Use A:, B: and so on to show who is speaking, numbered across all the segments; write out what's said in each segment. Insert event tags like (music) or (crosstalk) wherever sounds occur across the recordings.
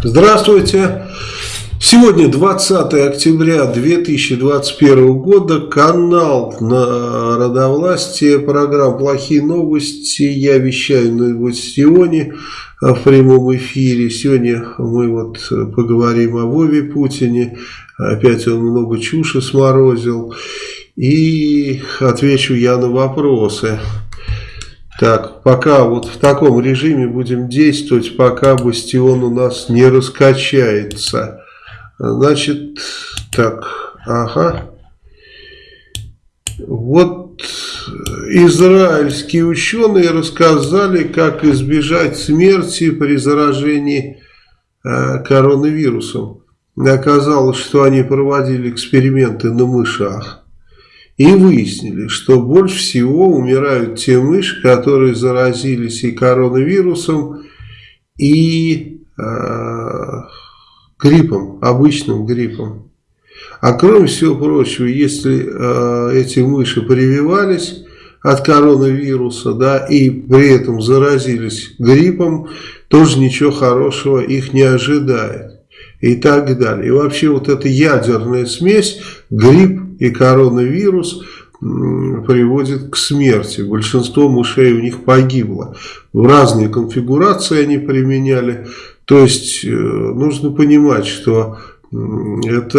A: Здравствуйте. Сегодня 20 октября 2021 года. Канал на Родовластие. Программа «Плохие новости». Я вещаю на Новостионе в прямом эфире. Сегодня мы вот поговорим о Вове Путине. Опять он много чуши сморозил. И отвечу я на вопросы. Так, пока вот в таком режиме будем действовать, пока бастион у нас не раскачается. Значит, так, ага. Вот израильские ученые рассказали, как избежать смерти при заражении э, коронавирусом. Оказалось, что они проводили эксперименты на мышах. И выяснили, что больше всего умирают те мыши, которые заразились и коронавирусом, и э, гриппом, обычным гриппом. А кроме всего прочего, если э, эти мыши прививались от коронавируса, да, и при этом заразились гриппом, тоже ничего хорошего их не ожидает. И так далее. И вообще вот эта ядерная смесь, грипп и коронавирус приводит к смерти. Большинство мышей у них погибло. В разные конфигурации они применяли. То есть э, нужно понимать, что это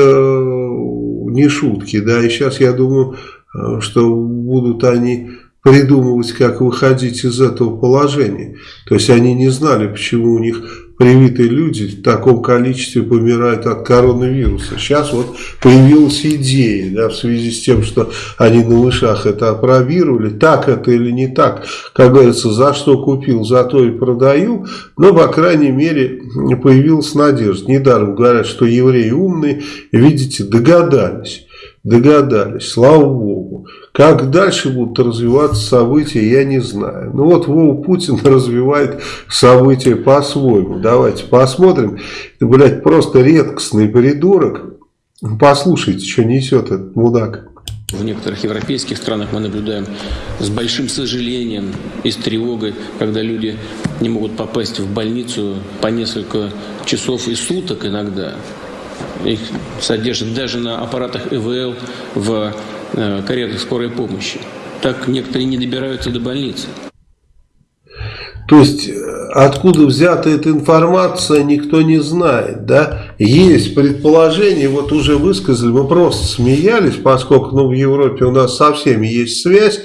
A: не шутки. Да? И сейчас я думаю, э, что будут они придумывать, как выходить из этого положения. То есть они не знали, почему у них привитые люди в таком количестве помирают от коронавируса. Сейчас вот появилась идея, да, в связи с тем, что они на мышах это опробировали, так это или не так, как говорится, за что купил, за то и продаю, но, по крайней мере, появилась надежда. Недаром говорят, что евреи умные, видите, догадались догадались, слава богу. Как дальше будут развиваться события, я не знаю. Ну вот Вова Путин (laughs) развивает события по-своему. Давайте посмотрим. Это, блядь, просто редкостный придурок. Послушайте, что несет этот мудак.
B: В некоторых европейских странах мы наблюдаем с большим сожалением и с тревогой, когда люди не могут попасть в больницу по несколько часов и суток иногда. Их содержат даже на аппаратах ИВЛ в каретах скорой помощи. Так некоторые не добираются до больницы.
A: То есть, э, откуда взята эта информация, никто не знает, да? Есть предположение, вот уже высказали, мы просто смеялись, поскольку ну, в Европе у нас со всеми есть связь,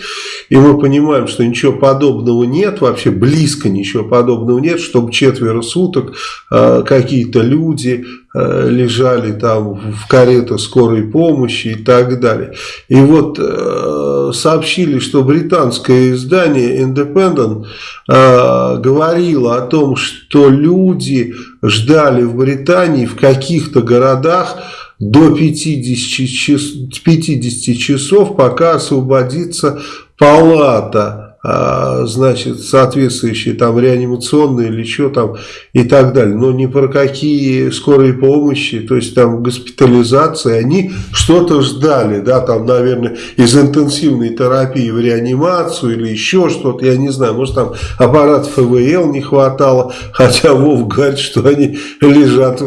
A: и мы понимаем, что ничего подобного нет, вообще близко ничего подобного нет, чтобы четверо суток э, какие-то люди э, лежали там в каретах скорой помощи и так далее. И вот э, сообщили, что британское издание Independent э, говорило о том, что люди ждали в Британии в каких-то городах до 50, час, 50 часов, пока освободится палата, значит, соответствующие там реанимационные или что там и так далее. Но ни про какие скорые помощи, то есть там госпитализации, они что-то ждали, да, там, наверное, из интенсивной терапии в реанимацию или еще что-то, я не знаю, может там аппарат ФВЛ не хватало, хотя Вов говорит, что они лежат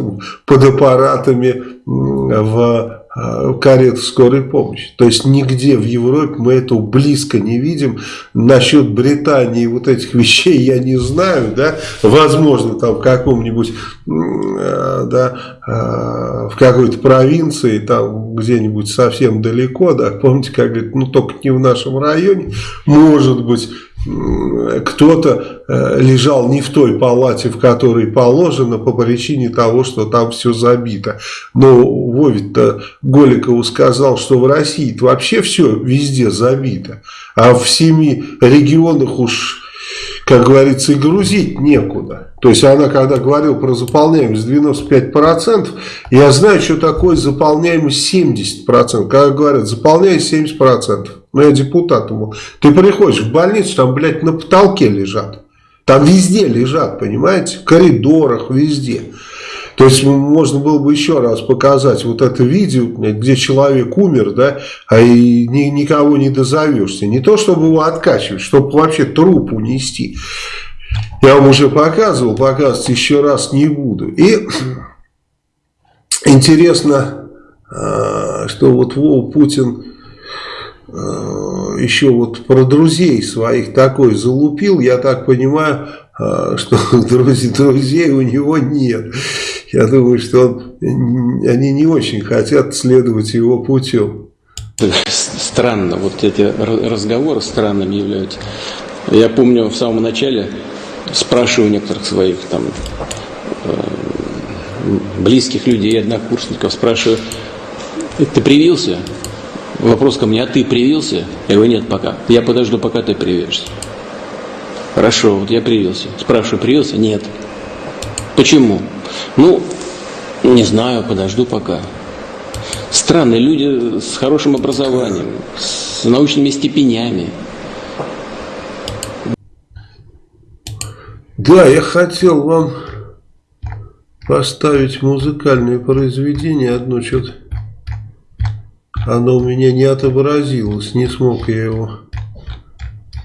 A: под аппаратами в карет скорой помощи. То есть нигде в Европе мы этого близко не видим. Насчет Британии вот этих вещей я не знаю. Да? Возможно, там в каком-нибудь, э, да, э, в какой-то провинции, там где-нибудь совсем далеко, да, помните, как говорит, ну только не в нашем районе, может быть, кто-то э, лежал не в той палате, в которой положено, по причине того, что там все забито. Но Вовит-то Голикову сказал, что в России вообще все везде забито, а в семи регионах уж как говорится, и грузить некуда. То есть она, когда говорила про заполняемость 95%, я знаю, что такое заполняемость 70%. Когда говорят, заполняй 70%. Ну, я депутат ему. Ты приходишь в больницу, там, блядь, на потолке лежат. Там везде лежат, понимаете? В коридорах, везде. То есть можно было бы еще раз показать вот это видео, где человек умер, да, а и ни, никого не дозовешься. Не то, чтобы его откачивать, чтобы вообще труп унести. Я вам уже показывал, показывать еще раз не буду. И (clears throat) интересно, а, что вот Вова Путин а, еще вот про друзей своих такой залупил. Я так понимаю, (laughs) что друзей, друзей у него нет. Я думаю, что он, они не очень хотят следовать его путем.
B: Странно, вот эти разговоры странными являются. Я помню в самом начале спрашиваю некоторых своих там э, близких людей, однокурсников, спрашиваю, ты привился? Вопрос ко мне, а ты привился? Я говорю, нет, пока. Я подожду, пока ты привяжешься. Хорошо, вот я привился. Спрашиваю, привился? Нет. Почему? Ну, не знаю, подожду пока. Странные люди с хорошим образованием, с научными степенями.
A: Да, я хотел вам поставить музыкальное произведение одно, что-то оно у меня не отобразилось, не смог я его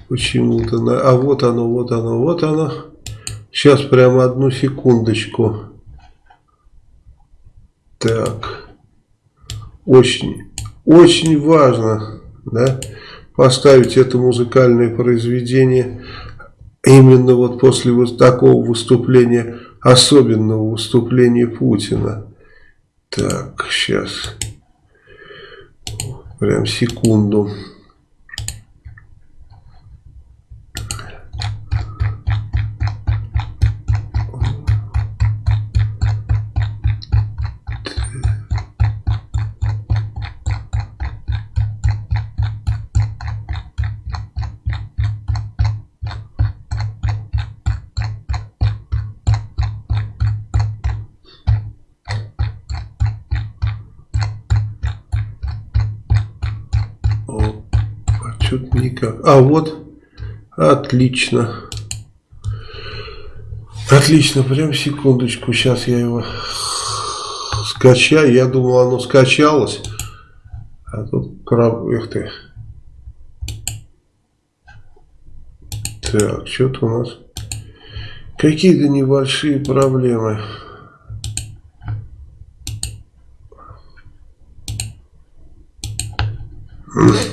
A: почему-то. А вот оно, вот оно, вот оно. Сейчас прямо одну секундочку. Так. Очень, очень важно, да, поставить это музыкальное произведение именно вот после вот такого выступления, особенного выступления Путина. Так, сейчас. Прям секунду. А вот, отлично. Отлично, прям секундочку. Сейчас я его скачаю. Я думал, оно скачалось. А тут краб... Эх ты. Так, что-то у нас какие-то небольшие проблемы. Mm.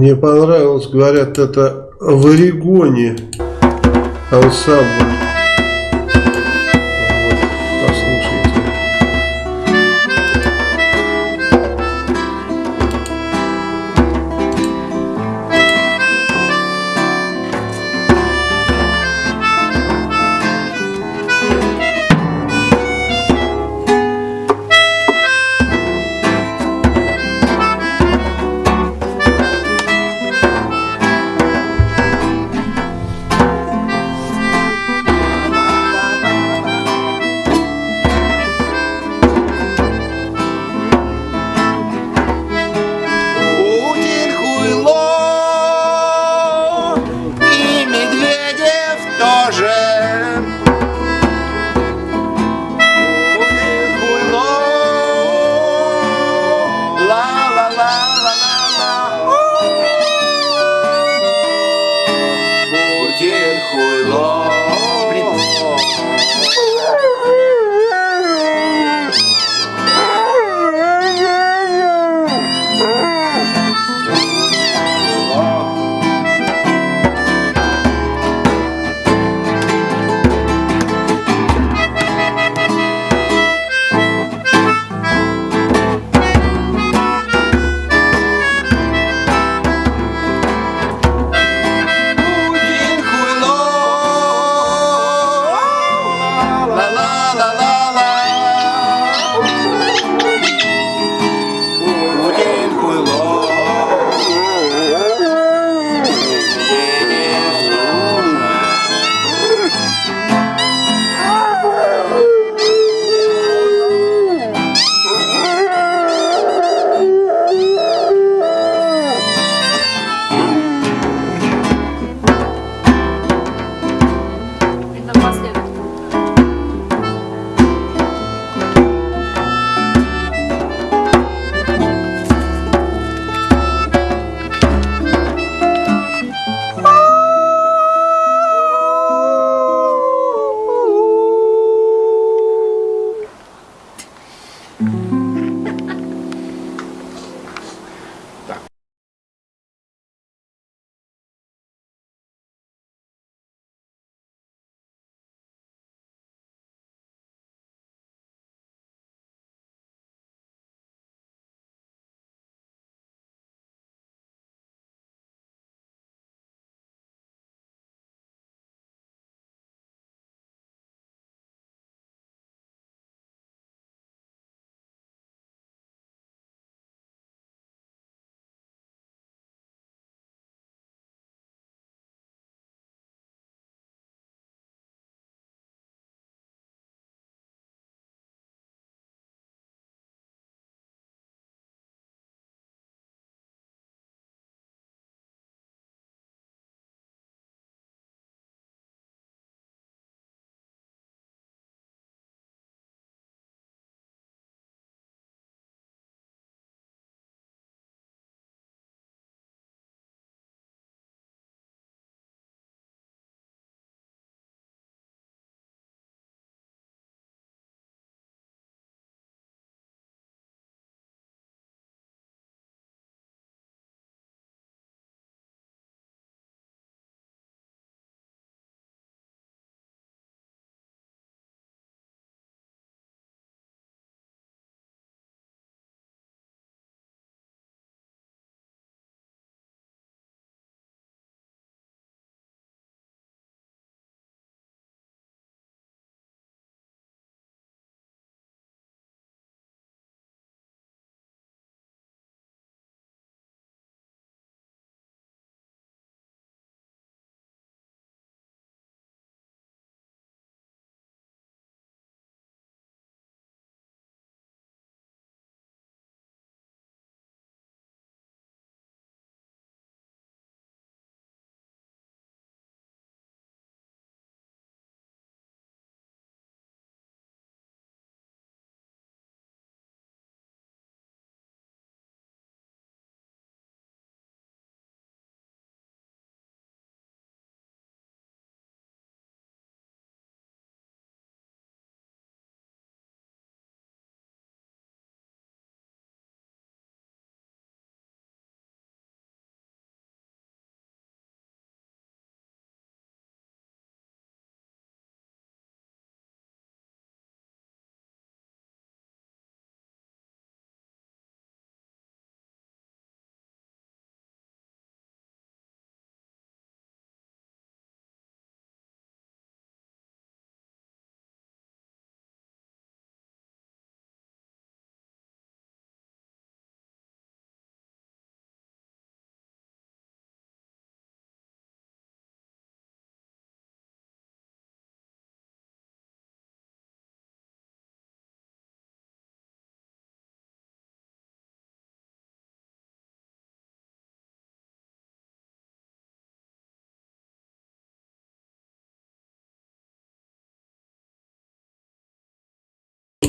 A: Мне понравилось, говорят, это в Орегоне ансамбль.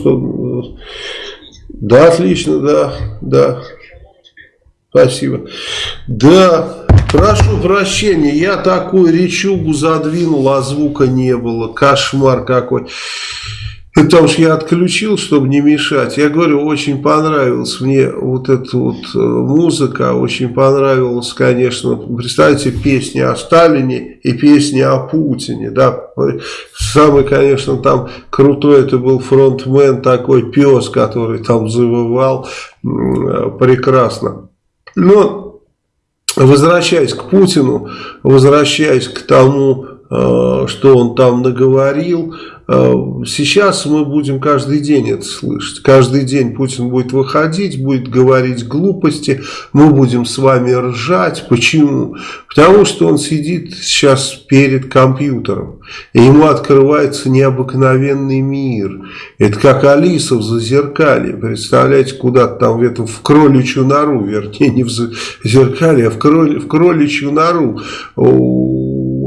A: Что... Да, отлично, да, да. Спасибо. Да, прошу прощения, я такую речугу задвинул, а звука не было. Кошмар какой. Потому что я отключил, чтобы не мешать. Я говорю, очень понравилась мне вот эта вот э, музыка, очень понравилась, конечно, представьте, песни о Сталине и песни о Путине, да. Самый, конечно, там крутой это был фронтмен, такой пес, который там завывал, прекрасно. Но, возвращаясь к Путину, возвращаясь к тому, э, что он там наговорил, Э, сейчас мы будем каждый день это слышать. Каждый день Путин будет выходить, будет говорить глупости. Мы будем с вами ржать. Почему? Потому что он сидит сейчас перед компьютером. И ему открывается необыкновенный мир. Это как Алиса в Зазеркале. Представляете, куда-то там в, этом, в кроличью нору. Вернее, не в Зазеркале, а в, кроли, в кроличью нору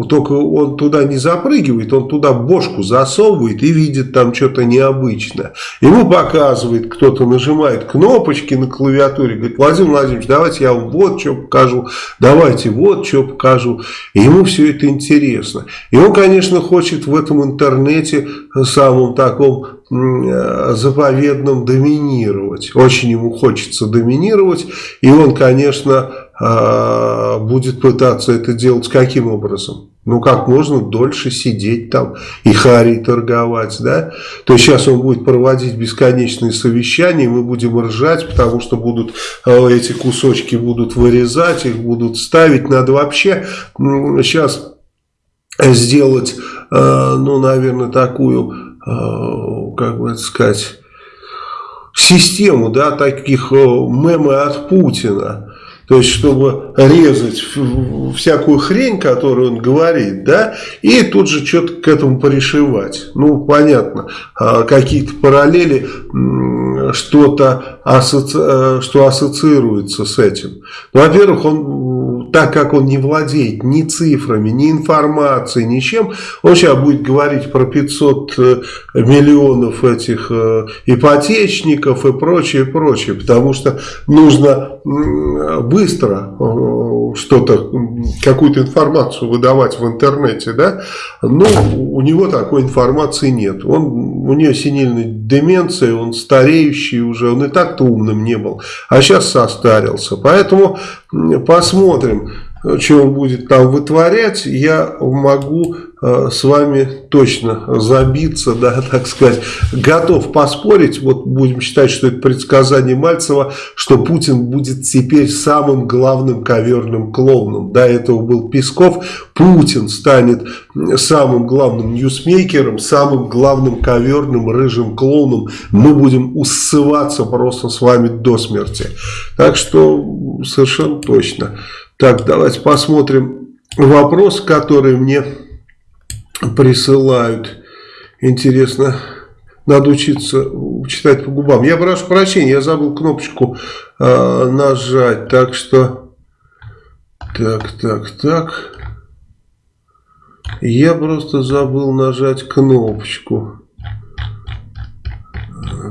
A: только он туда не запрыгивает, он туда бошку засовывает и видит там что-то необычное. Ему показывает, кто-то нажимает кнопочки на клавиатуре, говорит, Владимир Владимирович, давайте я вам вот что покажу, давайте вот что покажу. И ему все это интересно. И он, конечно, хочет в этом интернете самом таком заповедном доминировать. Очень ему хочется доминировать. И он, конечно, а, будет пытаться это делать каким образом? Ну, как можно дольше сидеть там и хари торговать, да? То есть, сейчас он будет проводить бесконечные совещания, мы будем ржать, потому что будут э, эти кусочки будут вырезать, их будут ставить. Надо вообще сейчас сделать, э, ну, наверное, такую, как бы это сказать, систему, да, таких мемы от Путина то есть, чтобы резать всякую хрень, которую он говорит, да, и тут же что-то к этому пришивать. Ну, понятно, а, какие-то параллели, что-то. Э, что ассоциируется с этим. Во-первых, он, так как он не владеет ни цифрами, ни информацией, ничем, он сейчас будет говорить про 500 э, миллионов этих э, ипотечников и прочее, прочее, потому что нужно быстро э, что-то, какую-то информацию выдавать в интернете, да, но у него такой информации нет. Он, у нее синильная деменция, он стареющий уже, он и так-то умным не был, а сейчас состарился. Поэтому посмотрим, что он будет там вытворять, я могу Э, с вами точно забиться, да, (laughs) так сказать, готов поспорить, вот будем считать, что это предсказание Мальцева, что Путин будет теперь самым главным коверным клоуном. До этого был Песков, Путин станет самым главным ньюсмейкером, самым главным коверным рыжим клоуном. Мы будем усываться просто с вами до смерти. Так что совершенно точно. Так, давайте посмотрим вопрос, который мне присылают. Интересно, надо учиться читать по губам. Я прошу прощения, я забыл кнопочку э, нажать. Так что, так, так, так. Я просто забыл нажать кнопочку.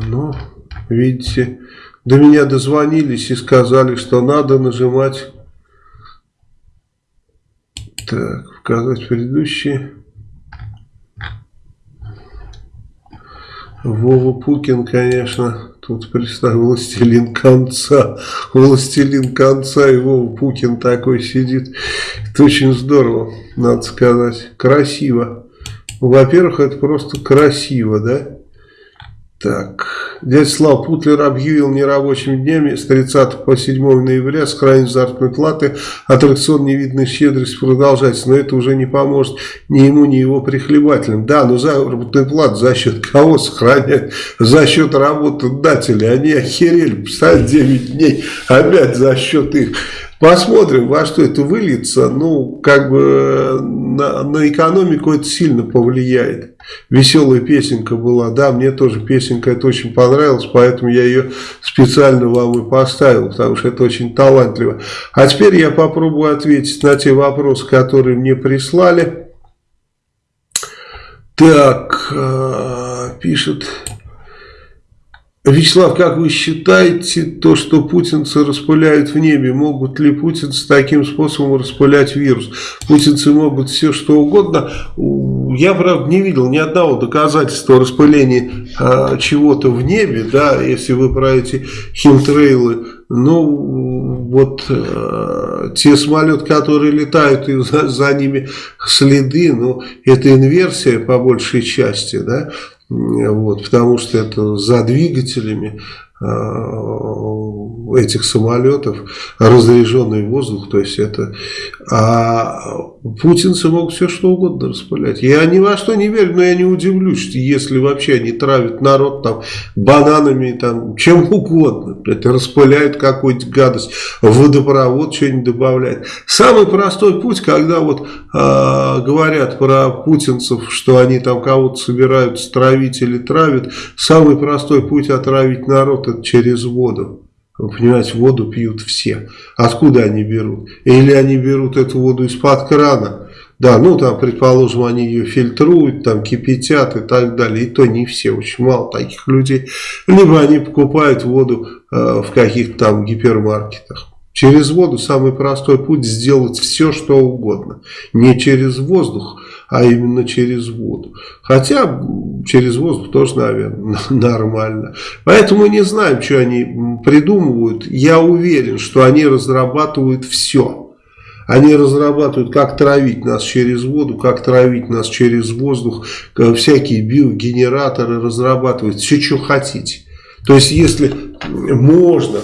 A: Ну, видите, до меня дозвонились и сказали, что надо нажимать. Так, показать предыдущие. Вова Пукин, конечно, тут представил властелин конца. Властелин конца и Вова Пукин такой сидит. Это очень здорово, надо сказать. Красиво. Во-первых, это просто красиво, да? Так, дядя Слав Путлер объявил нерабочими днями с 30 по 7 ноября сохранить заработной платы. Аттракцион невидной щедрости продолжается, но это уже не поможет ни ему, ни его прихлебателям. Да, но заработную плату за счет кого сохранять? За счет работодателей. Они охерели, представляете, 9 дней опять за счет их. Посмотрим, во что это выльется. Ну, как бы на, на экономику это сильно повлияет. Веселая песенка была. Да, мне тоже песенка это очень понравилась, поэтому я ее специально вам и поставил, потому что это очень талантливо. А теперь я попробую ответить на те вопросы, которые мне прислали. Так, э, пишет Вячеслав, как вы считаете, то, что путинцы распыляют в небе, могут ли путинцы таким способом распылять вирус? Путинцы могут все что угодно. Я, правда, не видел ни одного доказательства распыления а, чего-то в небе, да, если вы про эти химтрейлы. Ну, вот а, те самолеты, которые летают, и за, за ними следы, ну, это инверсия по большей части, да. Вот, потому что это за двигателями этих самолетов разряженный воздух, то есть это... А путинцы могут все что угодно распылять. Я ни во что не верю, но я не удивлюсь, если вообще они травят народ там бананами, там, чем угодно. Это распыляют какую-то гадость, водопровод что-нибудь добавляет. Самый простой путь, когда вот э, говорят про путинцев, что они там кого-то собираются травить или травят, самый простой путь отравить народ это через воду. Вы понимаете, воду пьют все. Откуда они берут? Или они берут эту воду из-под крана. Да, ну там, предположим, они ее фильтруют, там кипятят и так далее. И то не все, очень мало таких людей. Либо они покупают воду э, в каких-то там гипермаркетах. Через воду самый простой путь сделать все, что угодно. Не через воздух, а именно через воду. Хотя через воздух тоже, наверное, (laughs) нормально. Поэтому не знаем, что они придумывают. Я уверен, что они разрабатывают все. Они разрабатывают, как травить нас через воду, как травить нас через воздух. Всякие биогенераторы разрабатывают. Все, что хотите. То есть, если можно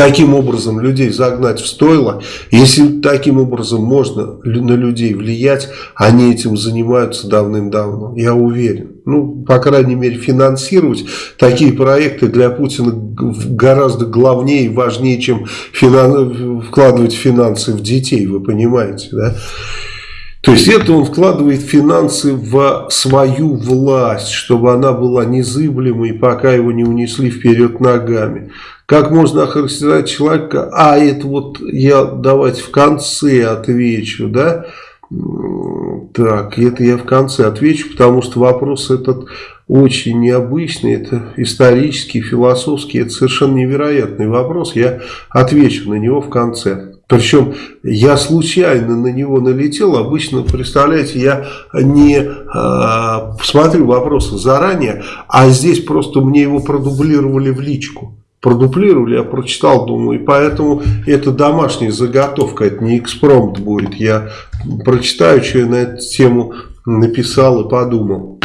A: таким образом людей загнать в стойло, если таким образом можно на людей влиять, они этим занимаются давным-давно, я уверен. Ну, по крайней мере, финансировать такие проекты для Путина гораздо главнее и важнее, чем финан... вкладывать финансы в детей, вы понимаете, да? То есть это он вкладывает финансы в свою власть, чтобы она была незыблемой, пока его не унесли вперед ногами. Как можно охарактеризовать человека? А, это вот я давайте в конце отвечу, да? Так, это я в конце отвечу, потому что вопрос этот очень необычный, это исторический, философский, это совершенно невероятный вопрос, я отвечу на него в конце. Причем я случайно на него налетел, обычно, представляете, я не э, смотрю вопросы заранее, а здесь просто мне его продублировали в личку продуплировали, я прочитал, думаю, и поэтому это домашняя заготовка, это не экспромт будет. Я прочитаю, что я на эту тему написал и подумал.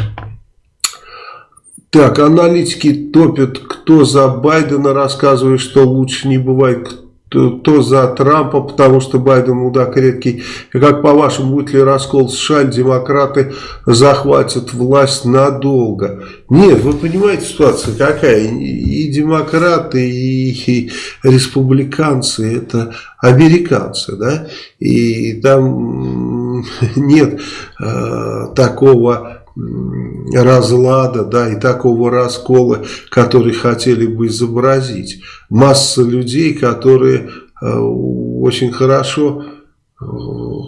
A: Так, аналитики топят, кто за Байдена рассказывает, что лучше не бывает, то за Трампа, потому что Байден мудак редкий. И как по-вашему, будет ли раскол США, демократы захватят власть надолго? Нет, вы понимаете, ситуация какая? И демократы, и, и республиканцы, это американцы, да? И там (laughs) нет э, такого разлада, да, и такого раскола, который хотели бы изобразить. Масса людей, которые э, очень хорошо э,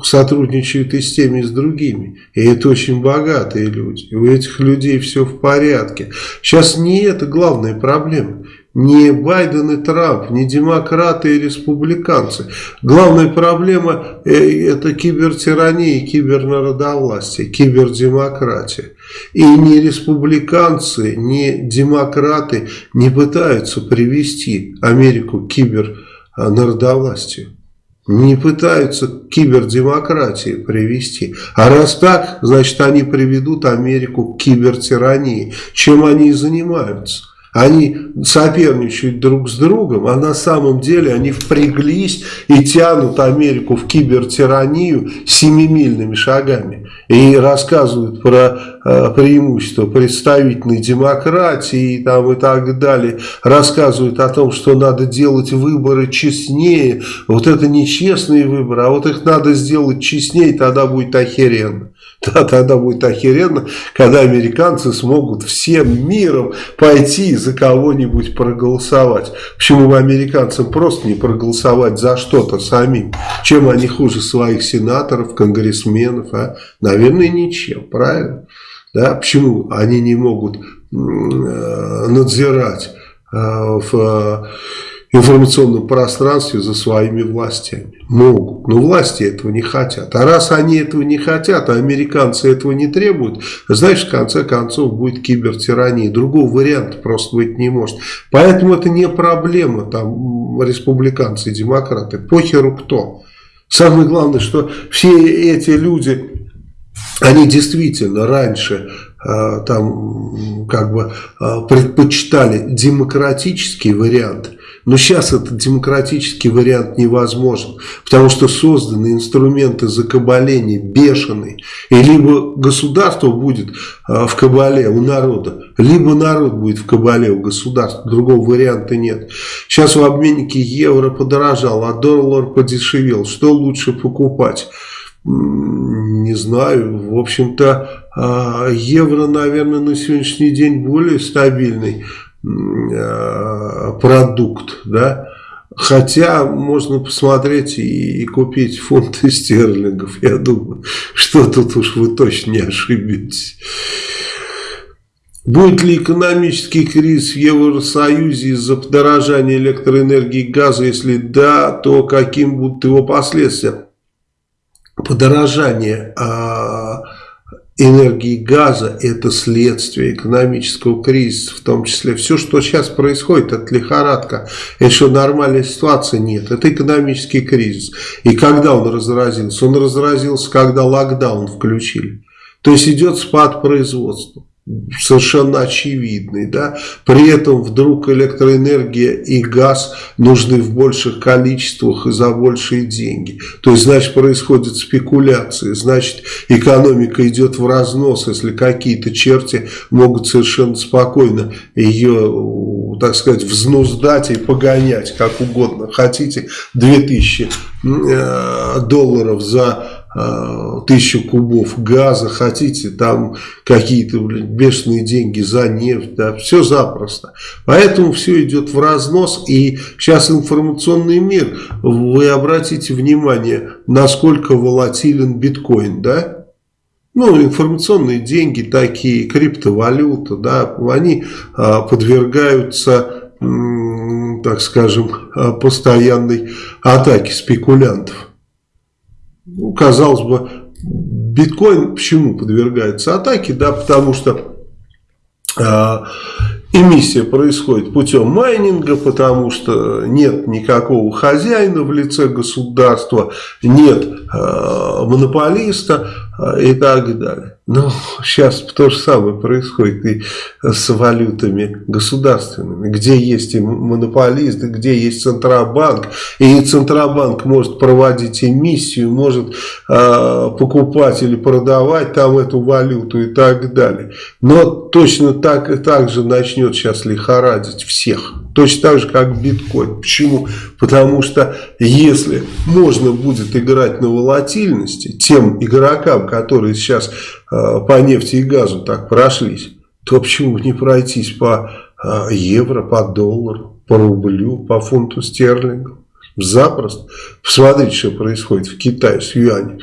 A: сотрудничают и с теми, и с другими. И это очень богатые люди. И у этих людей все в порядке. Сейчас не это главная проблема не Байден и Трамп, не демократы и республиканцы. Главная проблема э, это кибертирания кибернародовластие, кибердемократия. И ни республиканцы, ни демократы не пытаются привести Америку к кибернародовластию. Не пытаются к кибердемократии привести. А раз так, значит они приведут Америку к кибертирании. Чем они и занимаются. Они соперничают друг с другом, а на самом деле они впряглись и тянут Америку в кибертиранию семимильными шагами. И рассказывают про э, преимущества представительной демократии и, там, и так далее. Рассказывают о том, что надо делать выборы честнее. Вот это нечестные выборы, а вот их надо сделать честнее, тогда будет охеренно. (laughs) Да, тогда будет охеренно, когда американцы смогут всем миром пойти за кого-нибудь проголосовать. Почему бы американцам просто не проголосовать за что-то самим? Чем они хуже своих сенаторов, конгрессменов? А? Наверное, ничем, правильно? Да, почему они не могут надзирать в информационном пространстве за своими властями. Могут. Но власти этого не хотят. А раз они этого не хотят, а американцы этого не требуют, значит, в конце концов будет кибертирания. Другого варианта просто быть не может. Поэтому это не проблема там республиканцы и демократы. Похеру кто. Самое главное, что все эти люди, они действительно раньше э, там как бы э, предпочитали демократический вариант но сейчас этот демократический вариант невозможен, потому что созданы инструменты закабаления бешеные. И либо государство будет а, в кабале у народа, либо народ будет в кабале у государства. Другого варианта нет. Сейчас в обменнике евро подорожал, а доллар подешевел. Что лучше покупать? Не знаю. В общем-то, а, евро, наверное, на сегодняшний день более стабильный Э, продукт, да, Хотя можно посмотреть и, и купить фунты (laughs) стерлингов. Я думаю, что тут уж вы точно не ошибетесь. Будет ли экономический кризис в Евросоюзе из-за подорожания электроэнергии и газа? Если да, то каким будут его последствия? Подорожание а, энергии газа – это следствие экономического кризиса, в том числе. Все, что сейчас происходит, это лихорадка. Это что, нормальной ситуации нет. Это экономический кризис. И когда он разразился? Он разразился, когда локдаун включили. То есть идет спад производства совершенно очевидный. Да? При этом вдруг электроэнергия и газ нужны в больших количествах и за большие деньги. То есть, значит, происходят спекуляции, значит, экономика идет в разнос, если какие-то черти могут совершенно спокойно ее, так сказать, взнуздать и погонять, как угодно. Хотите 2000 э, долларов за тысячу кубов газа, хотите там какие-то бешеные деньги за нефть, да, все запросто. Поэтому все идет в разнос, и сейчас информационный мир, вы обратите внимание, насколько волатилен биткоин, да, ну, информационные деньги такие, криптовалюта, да, они а, подвергаются, так скажем, а, постоянной атаке спекулянтов ну, казалось бы, биткоин почему подвергается атаке? Да, потому что э, эмиссия происходит путем майнинга, потому что нет никакого хозяина в лице государства, нет э, монополиста и так далее. Но сейчас то же самое происходит и с валютами государственными, где есть и монополисты, где есть Центробанк, и Центробанк может проводить эмиссию, может э, покупать или продавать там эту валюту и так далее. Но точно так и так же начнет сейчас лихорадить всех. Точно так же, как биткоин. Почему? Потому что если можно будет играть на волатильности тем игрокам, которые сейчас э, по нефти и газу так прошлись, то почему не пройтись по э, евро, по доллару, по рублю, по фунту стерлингов? Запросто. Посмотрите, что происходит в Китае с юанем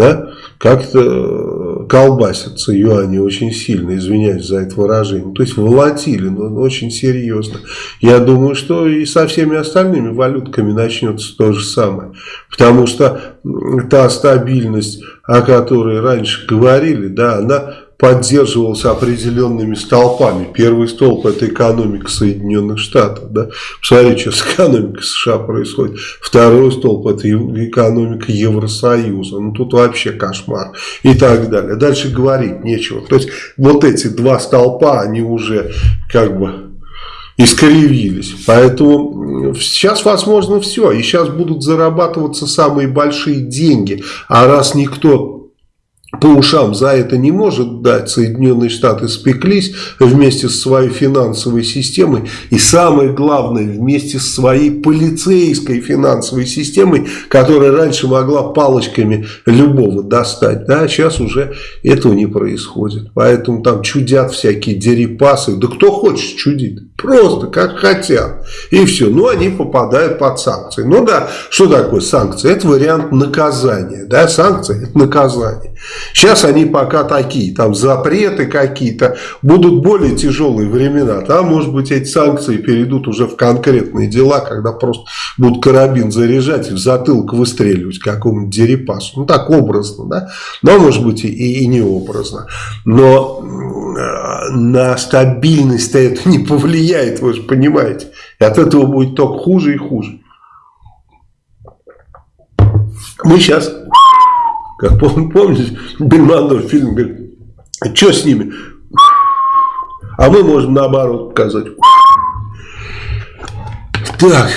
A: да, как-то э, колбасятся юани очень сильно, извиняюсь за это выражение. То есть волатилен он очень серьезно. Я думаю, что и со всеми остальными валютками начнется то же самое. Потому что та стабильность, о которой раньше говорили, да, она поддерживался определенными столпами. Первый столб это экономика Соединенных Штатов. Да? Посмотрите, что с экономикой США происходит. Второй столб это экономика Евросоюза. Ну тут вообще кошмар. И так далее. Дальше говорить нечего. То есть вот эти два столпа, они уже как бы искривились. Поэтому сейчас возможно все. И сейчас будут зарабатываться самые большие деньги. А раз никто по ушам за это не может дать. Соединенные Штаты спеклись вместе с своей финансовой системой и самое главное вместе с своей полицейской финансовой системой, которая раньше могла палочками любого достать. Да, сейчас уже этого не происходит. Поэтому там чудят всякие дерипасы. Да кто хочет чудит. Просто как хотят. И все. Ну, они попадают под санкции. Ну да, что такое санкции? Это вариант наказания. Да, санкции это наказание. Сейчас они пока такие, там запреты какие-то, будут более тяжелые времена. Там, может быть, эти санкции перейдут уже в конкретные дела, когда просто будут карабин заряжать и в затылок выстреливать какому-нибудь дерипасу. Ну, так образно, да? Но, может быть, и, и не образно. Но на стабильность это не повлияет, вы же понимаете. И от этого будет только хуже и хуже. Мы сейчас как помните, Бельмондо фильм говорит, что с ними? А мы можем наоборот сказать. Так.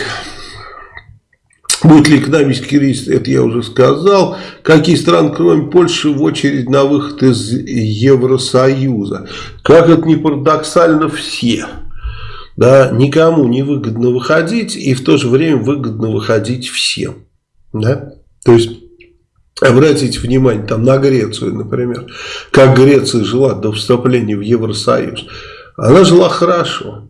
A: Будет ли экономический кризис, это я уже сказал. Какие страны, кроме Польши, в очередь на выход из Евросоюза? Как это не парадоксально, все. Да, никому не выгодно выходить, и в то же время выгодно выходить всем. Да? То есть, Обратите внимание там на Грецию, например. Как Греция жила до вступления в Евросоюз. Она жила хорошо.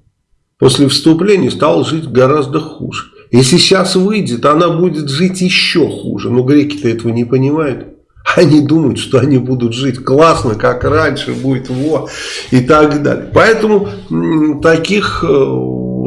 A: После вступления стала жить гораздо хуже. Если сейчас выйдет, она будет жить еще хуже. Но греки-то этого не понимают. Они думают, что они будут жить классно, как раньше, будет во и так далее. Поэтому таких э,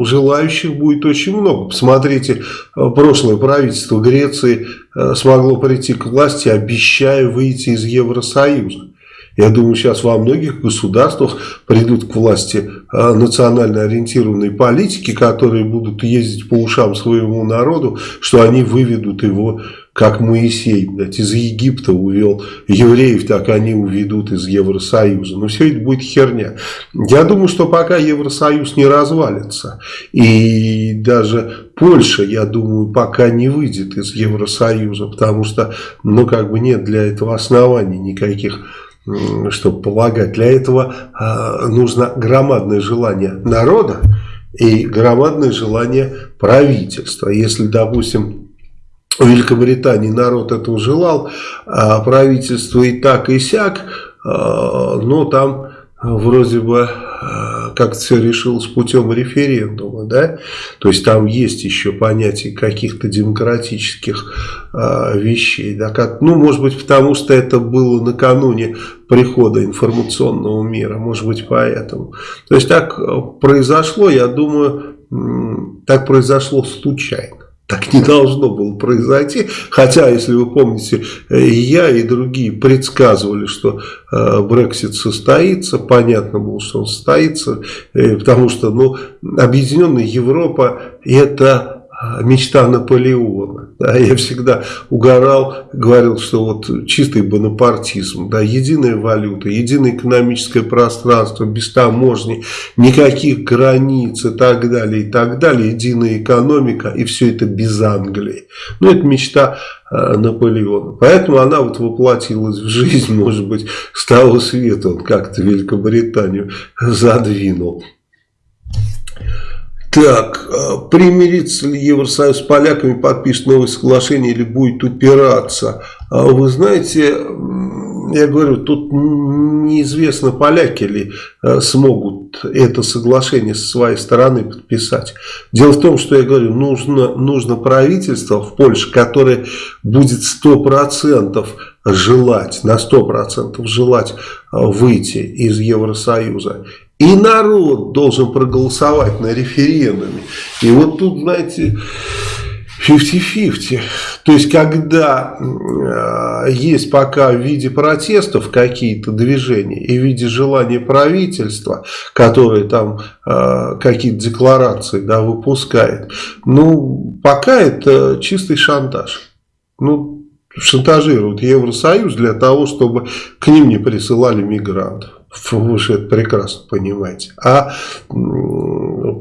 A: желающих будет очень много. Посмотрите, э, прошлое правительство Греции э, смогло прийти к власти, обещая выйти из Евросоюза. Я думаю, сейчас во многих государствах придут к власти национально ориентированные политики, которые будут ездить по ушам своему народу, что они выведут его как Моисей блядь, из Египта увел евреев, так они уведут из Евросоюза. Но все это будет херня. Я думаю, что пока Евросоюз не развалится, и даже Польша, я думаю, пока не выйдет из Евросоюза, потому что, ну, как бы нет для этого оснований никаких чтобы полагать. Для этого э, нужно громадное желание народа и громадное желание правительства. Если, допустим, в Великобритании народ этого желал, а правительство и так и сяк, а, но там вроде бы а, как-то все решилось путем референдума, да, то есть там есть еще понятие каких-то демократических вещей, да, как, ну, может быть, потому что это было накануне прихода информационного мира, может быть, поэтому. То есть так произошло, я думаю, так произошло случайно. Так не должно было произойти. Хотя, если вы помните, я и другие предсказывали, что э, Брексит состоится. Понятно было, что он состоится. Э, потому что ну, Объединенная Европа это мечта Наполеона. (laughs) Да, я всегда угорал, говорил, что вот чистый бонапартизм, да, единая валюта, единое экономическое пространство, без таможни, никаких границ и так далее, и так далее, единая экономика, и все это без Англии. Ну, это мечта э, Наполеона. Поэтому она вот воплотилась в жизнь, может быть, с того света он как-то Великобританию (laughs) задвинул. Так, а, примирится ли Евросоюз с поляками, подпишет новое соглашение или будет упираться? А вы знаете, я говорю, тут неизвестно, поляки ли а, смогут это соглашение со своей стороны подписать. Дело в том, что я говорю, нужно, нужно правительство в Польше, которое будет 100% желать, на 100% желать выйти из Евросоюза. И народ должен проголосовать на референдуме. И вот тут, знаете, 50-50. То есть, когда э, есть пока в виде протестов какие-то движения и в виде желания правительства, которое там э, какие-то декларации да, выпускает, ну, пока это чистый шантаж. Ну, шантажируют Евросоюз для того, чтобы к ним не присылали мигрантов. Вы же это прекрасно понимаете. А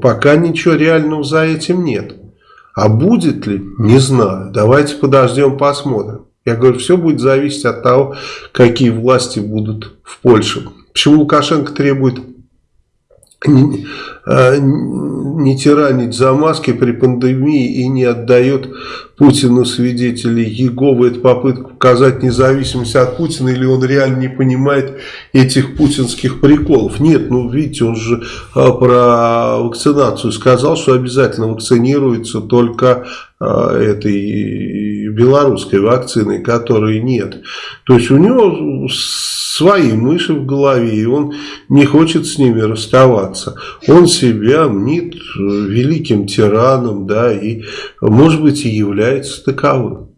A: пока ничего реального за этим нет. А будет ли? Не знаю. Давайте подождем, посмотрим. Я говорю, все будет зависеть от того, какие власти будут в Польше. Почему Лукашенко требует не, а, не тиранить за маски при пандемии и не отдает Путину свидетелей Еговы. Это попытка показать независимость от Путина или он реально не понимает этих путинских приколов. Нет, ну видите, он же а, про вакцинацию сказал, что обязательно вакцинируется только а, этой белорусской вакциной, которой нет. То есть у него свои мыши в голове, и он не хочет с ними расставаться. Он себя мнит великим тираном, да, и, может быть, и является таковым.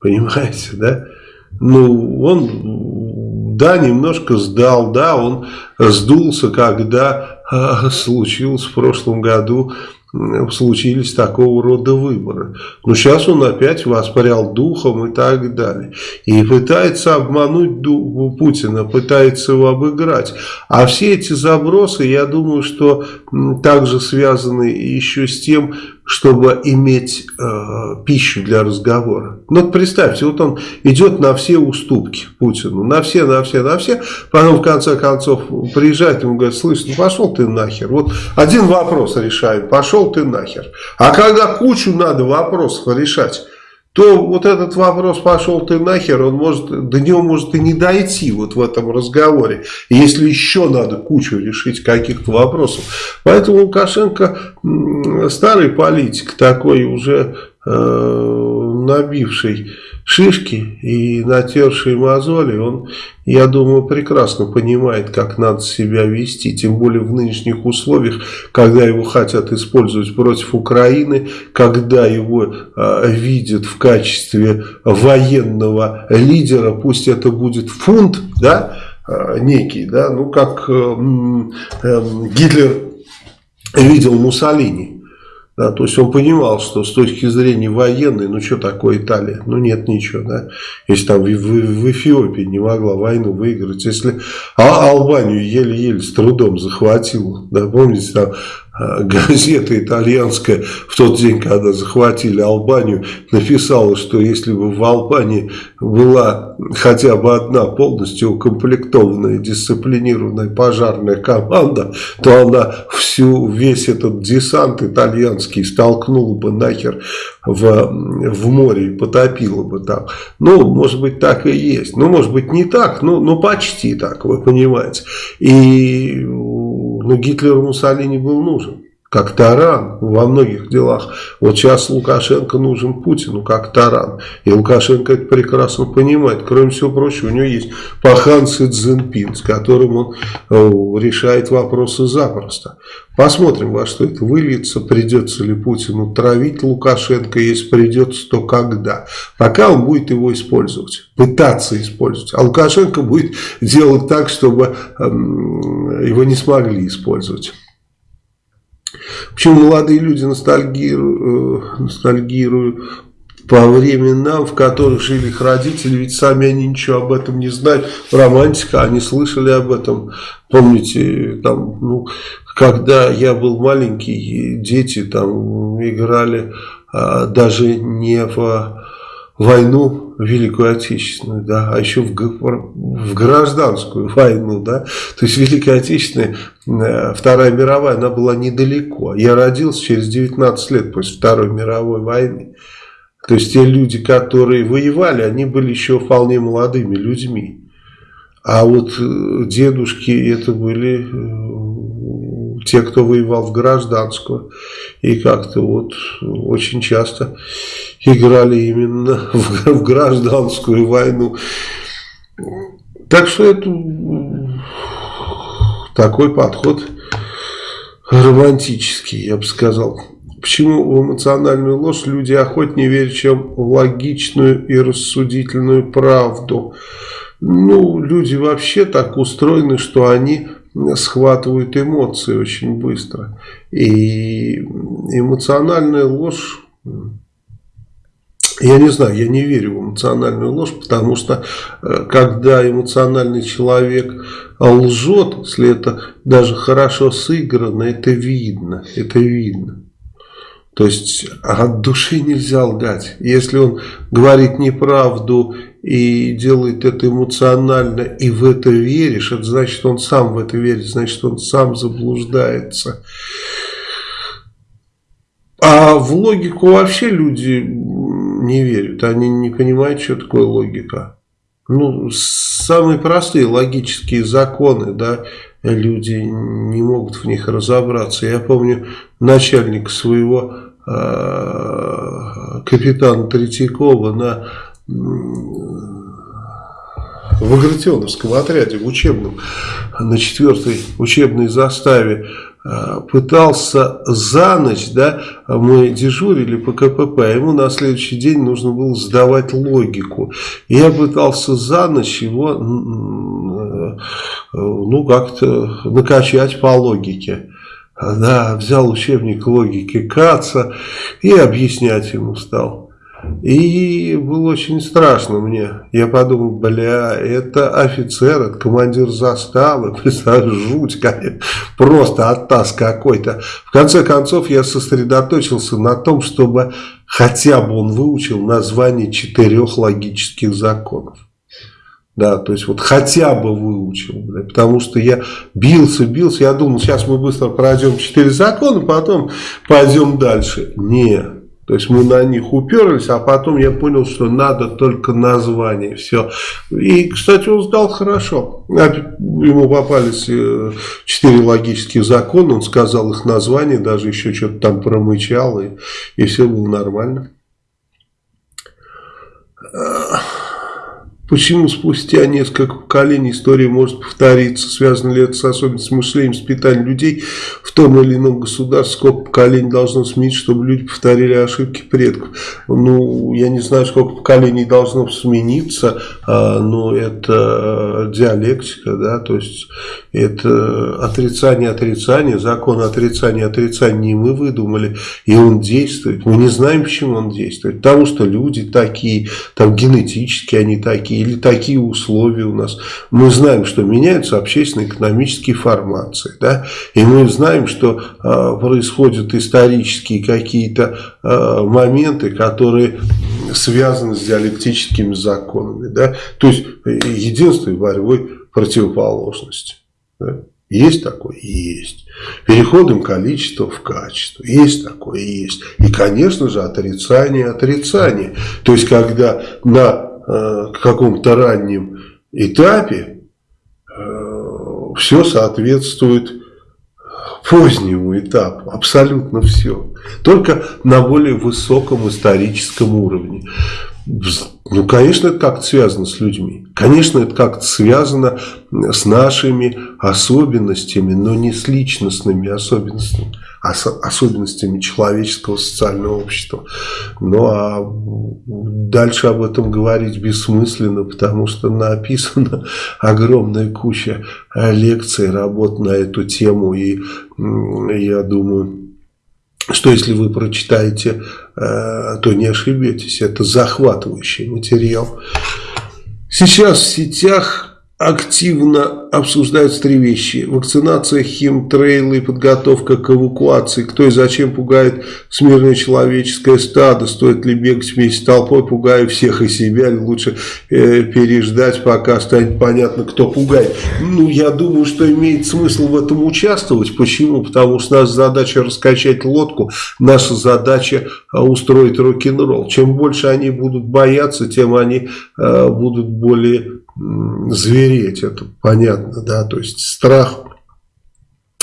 A: Понимаете, да? Ну, он, да, немножко сдал, да, он сдулся, когда а, случилось в прошлом году случились такого рода выборы. Но сейчас он опять воспарял духом и так далее. И пытается обмануть Путина, пытается его обыграть. А все эти забросы, я думаю, что также связаны еще с тем, чтобы иметь э, пищу для разговора. Ну, представьте, вот он идет на все уступки Путину, на все, на все, на все, потом в конце концов приезжает, ему говорит, слышь, ну пошел ты нахер, вот один вопрос решаем, пошел ты нахер. А когда кучу надо вопросов решать, то вот этот вопрос пошел ты нахер, он может, до него может и не дойти вот в этом разговоре, если еще надо кучу решить каких-то вопросов. Поэтому Лукашенко старый политик, такой уже э, набивший шишки и натерший мозоли, он, я думаю, прекрасно понимает, как надо себя вести, тем более в нынешних условиях, когда его хотят использовать против Украины, когда его э, видят в качестве военного лидера, пусть это будет фунт, да, э, некий, да, ну как э, э, Гитлер видел Муссолини, да, то есть он понимал, что с точки зрения военной, ну что такое Италия? Ну нет ничего, да. Если там в, в, в Эфиопии не могла войну выиграть, если а Албанию еле-еле с трудом захватила, да, помните, там газета итальянская в тот день, когда захватили Албанию, написала, что если бы в Албании была хотя бы одна полностью укомплектованная, дисциплинированная пожарная команда, то она всю, весь этот десант итальянский столкнула бы нахер в, в море и потопила бы там. Ну, может быть, так и есть. Ну, может быть, не так, но, но почти так, вы понимаете. И но Гитлеру Муссолини был нужен как таран во многих делах. Вот сейчас Лукашенко нужен Путину как таран. И Лукашенко это прекрасно понимает. Кроме всего прочего, у него есть Пахан Цзиньпин, с которым он э, решает вопросы запросто. Посмотрим, во что это выльется, придется ли Путину травить Лукашенко, если придется, то когда. Пока он будет его использовать, пытаться использовать. А Лукашенко будет делать так, чтобы эм, его не смогли использовать. Почему молодые люди ностальгируют, э, ностальгируют по временам, в которых жили их родители, ведь сами они ничего об этом не знают. Романтика, они слышали об этом. Помните, там, ну, когда я был маленький, дети там играли а, даже не в войну Великую Отечественную, да, а еще в, в гражданскую войну, да, то есть Великая Отечественная, э, Вторая мировая, она была недалеко. Я родился через 19 лет после Второй мировой войны. То есть те люди, которые воевали, они были еще вполне молодыми людьми. А вот э, дедушки это были э, те, кто воевал в гражданскую. И как-то вот очень часто играли именно в, (laughs) в гражданскую войну. Так что это такой подход романтический, я бы сказал. Почему в эмоциональную ложь люди охотнее верят, чем в логичную и рассудительную правду? Ну, люди вообще так устроены, что они схватывают эмоции очень быстро. И эмоциональная ложь я не знаю, я не верю в эмоциональную ложь, потому что э, когда эмоциональный человек лжет, если это даже хорошо сыграно, это видно, это видно. То есть от души нельзя лгать. Если он говорит неправду и делает это эмоционально, и в это веришь, это значит, он сам в это верит, значит, он сам заблуждается. А в логику вообще люди не верят. Они не понимают, что такое логика. Ну, самые простые логические законы, да, люди не могут в них разобраться. Я помню начальника своего капитана Третьякова на в Агратионовском отряде, в учебном, на четвертой учебной заставе э, пытался за ночь, да, мы дежурили по КПП, а ему на следующий день нужно было сдавать логику. Я пытался за ночь его, э, ну, как-то накачать по логике. Да, взял учебник логики Каца и объяснять ему стал. И было очень страшно мне. Я подумал, бля, это офицер, это командир заставы. (laughs) Представляешь, жуть, конечно. Просто оттас какой-то. В конце концов, я сосредоточился на том, чтобы хотя бы он выучил название четырех логических законов. Да, то есть вот хотя бы выучил, бля, потому что я бился, бился, я думал, сейчас мы быстро пройдем четыре закона, потом пойдем дальше. Нет. То есть мы на них уперлись, а потом я понял, что надо только название. Все. И, кстати, он сдал хорошо. Ему попались э, четыре логических закона, он сказал их название, даже еще что-то там промычал, и, и все было нормально. Почему спустя несколько поколений история может повториться? Связано ли это с особенностью мышления, воспитания людей в том или ином государстве? Сколько поколений должно сменить, чтобы люди повторили ошибки предков? Ну, я не знаю, сколько поколений должно смениться, а, но это диалектика, да, то есть это отрицание отрицания, закон отрицания отрицания мы выдумали, и он действует. Мы не знаем, почему он действует. Потому что люди такие, там генетически они такие, или такие условия у нас. Мы знаем, что меняются общественно-экономические формации. Да? И мы знаем, что э, происходят исторические какие-то э, моменты, которые связаны с диалектическими законами. Да? То есть единство и борьбой противоположности. Да? Есть такое? Есть. Переходом количества в качество. Есть такое? Есть. И, конечно же, отрицание отрицание. То есть, когда на Э, каком-то раннем этапе э, все соответствует позднему этапу, абсолютно все. Только на более высоком историческом уровне. Ну, конечно, это как-то связано с людьми. Конечно, это как-то связано с нашими особенностями, но не с личностными особенностями особенностями человеческого социального общества. Ну а дальше об этом говорить бессмысленно, потому что написана (laughs) огромная куча лекций, работ на эту тему. И я думаю, что если вы прочитаете, э, то не ошибетесь. Это захватывающий материал. Сейчас в сетях активно обсуждаются три вещи. Вакцинация, химтрейлы, подготовка к эвакуации. Кто и зачем пугает смирное человеческое стадо? Стоит ли бегать вместе с толпой, пугая всех и себя? Лучше э, переждать, пока станет понятно, кто пугает? Ну, я думаю, что имеет смысл в этом участвовать. Почему? Потому что наша задача раскачать лодку, наша задача э, устроить рок-н-ролл. Чем больше они будут бояться, тем они э, будут более звереть, это понятно, да, то есть страх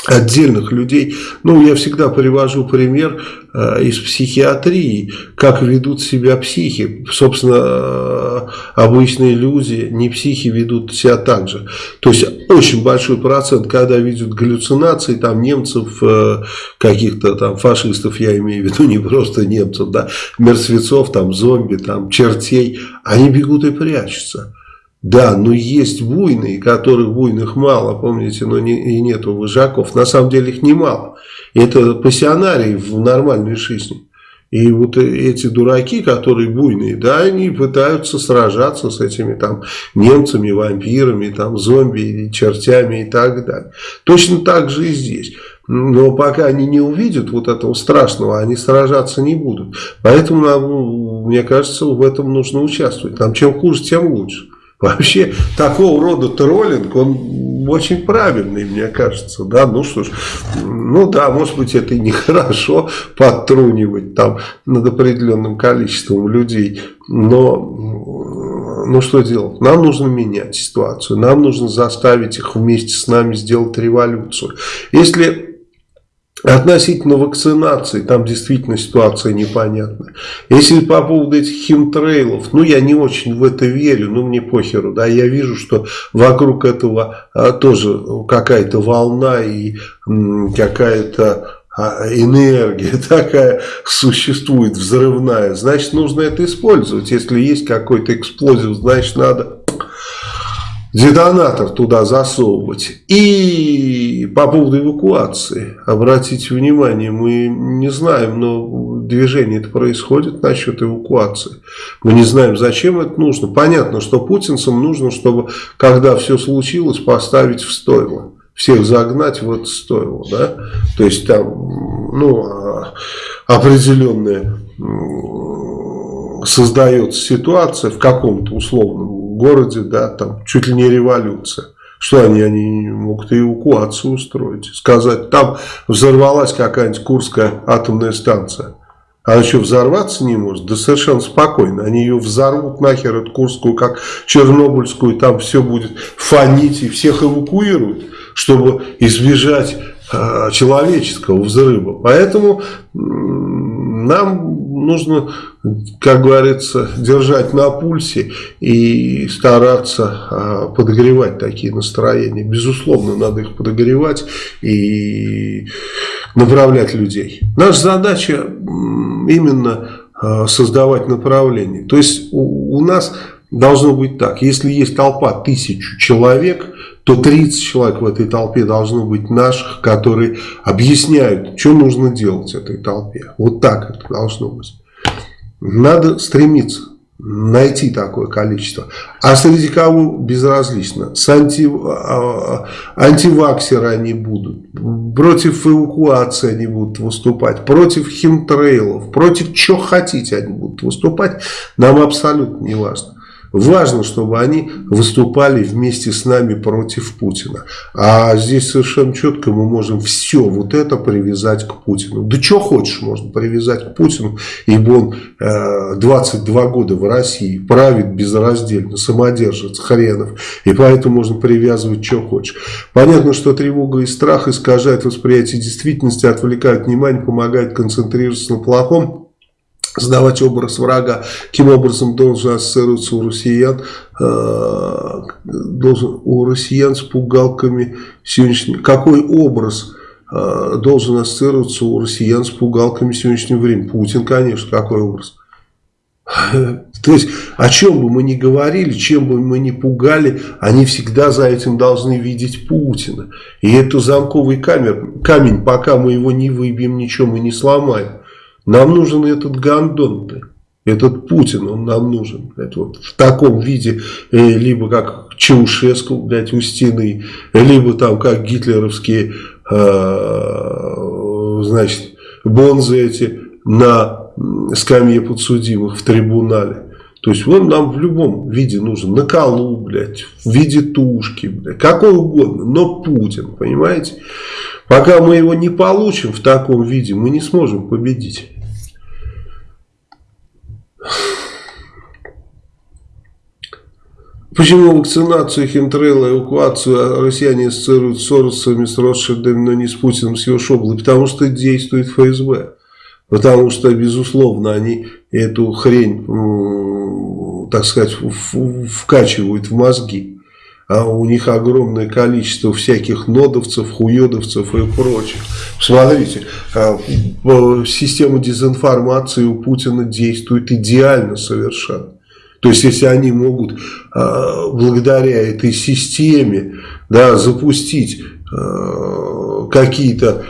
A: отдельных людей. Ну, я всегда привожу пример э, из психиатрии, как ведут себя психи. Собственно, э, обычные люди, не психи, ведут себя так же. То есть, очень большой процент, когда видят галлюцинации, там, немцев, э, каких-то там фашистов, я имею в виду, не просто немцев, да, мертвецов, там, зомби, там, чертей, они бегут и прячутся. Да, но есть буйные, которых буйных мало, помните, но не, и нету выжаков. На самом деле их немало. Это пассионарии в нормальной жизни. И вот эти дураки, которые буйные, да, они пытаются сражаться с этими там немцами, вампирами, там зомби, чертями и так далее. Точно так же и здесь. Но пока они не увидят вот этого страшного, они сражаться не будут. Поэтому, нам, мне кажется, в этом нужно участвовать. Нам чем хуже, тем лучше. (laughs) Вообще, такого рода троллинг, он очень правильный, мне кажется. Да, ну что ж, ну да, может быть, это и нехорошо (laughs) подтрунивать там над определенным количеством людей, но ну что делать? Нам нужно менять ситуацию, нам нужно заставить их вместе с нами сделать революцию. Если Относительно вакцинации, там действительно ситуация непонятная. Если по поводу этих химтрейлов, ну я не очень в это верю, ну мне похеру, да, я вижу, что вокруг этого а, тоже какая-то волна и какая-то а, энергия (laughs) такая существует взрывная, значит нужно это использовать. Если есть какой-то эксплозив, значит надо детонатор туда засовывать. И по поводу эвакуации, обратите внимание, мы не знаем, но движение это происходит насчет эвакуации. Мы не знаем, зачем это нужно. Понятно, что путинцам нужно, чтобы, когда все случилось, поставить в стойло. Всех загнать в это стойло, да? То есть там, ну, а, определенная создается ситуация в каком-то условном городе, да, там чуть ли не революция. Что они, они могут эвакуацию устроить, сказать, там взорвалась какая-нибудь Курская атомная станция. Она еще взорваться не может? Да совершенно спокойно. Они ее взорвут нахер, эту Курскую, как Чернобыльскую, там все будет фонить и всех эвакуируют, чтобы избежать э, человеческого взрыва. Поэтому нам нужно, как говорится, держать на пульсе и стараться а, подогревать такие настроения. Безусловно, надо их подогревать и направлять людей. Наша задача именно а, создавать направление. То есть у, у нас должно быть так, если есть толпа тысячу человек, то 30 человек в этой толпе должно быть наших, которые объясняют, что нужно делать этой толпе. Вот так это должно быть. Надо стремиться найти такое количество. А среди кого безразлично. С анти, а, антиваксеры они будут. Против эвакуации они будут выступать. Против химтрейлов. Против чего хотите они будут выступать. Нам абсолютно не важно. Важно, чтобы они выступали вместе с нами против Путина. А здесь совершенно четко мы можем все вот это привязать к Путину. Да что хочешь можно привязать к Путину, ибо он э, 22 года в России правит безраздельно, самодержец хренов. И поэтому можно привязывать что хочешь. Понятно, что тревога и страх искажают восприятие действительности, отвлекают внимание, помогают концентрироваться на плохом сдавать образ врага, каким образом должен ассоциироваться у россиян, э, должен у россиян с пугалками сегодняшнего, какой образ э, должен ассоциироваться у россиян с пугалками сегодняшнего времени? Путин, конечно, какой образ? (laughs) То есть, о чем бы мы ни говорили, чем бы мы ни пугали, они всегда за этим должны видеть Путина. И это замковый камер, камень, пока мы его не выбьем, ничего мы не сломаем. Нам нужен этот Гандон, этот Путин, он нам нужен. Это вот в таком виде, э, либо как Чаушеску, блядь, у стены, либо там как гитлеровские, э, значит, бонзы эти на скамье подсудимых в трибунале. То есть он нам в любом виде нужен. На колу, блядь, в виде тушки, блядь, какой угодно, но Путин, понимаете? Пока мы его не получим в таком виде, мы не сможем победить. Почему вакцинацию, химтрейла, эвакуацию россияне ассоциируют с Соросами, с Ротшильдами, но не с Путиным, с его шоблой? Потому что действует ФСБ. Потому что, безусловно, они эту хрень, так сказать, вкачивают в мозги. А у них огромное количество всяких нодовцев, хуедовцев и прочих. Смотрите, а, система дезинформации у Путина действует идеально совершенно. То есть, если они могут а, благодаря этой системе да, запустить а, какие-то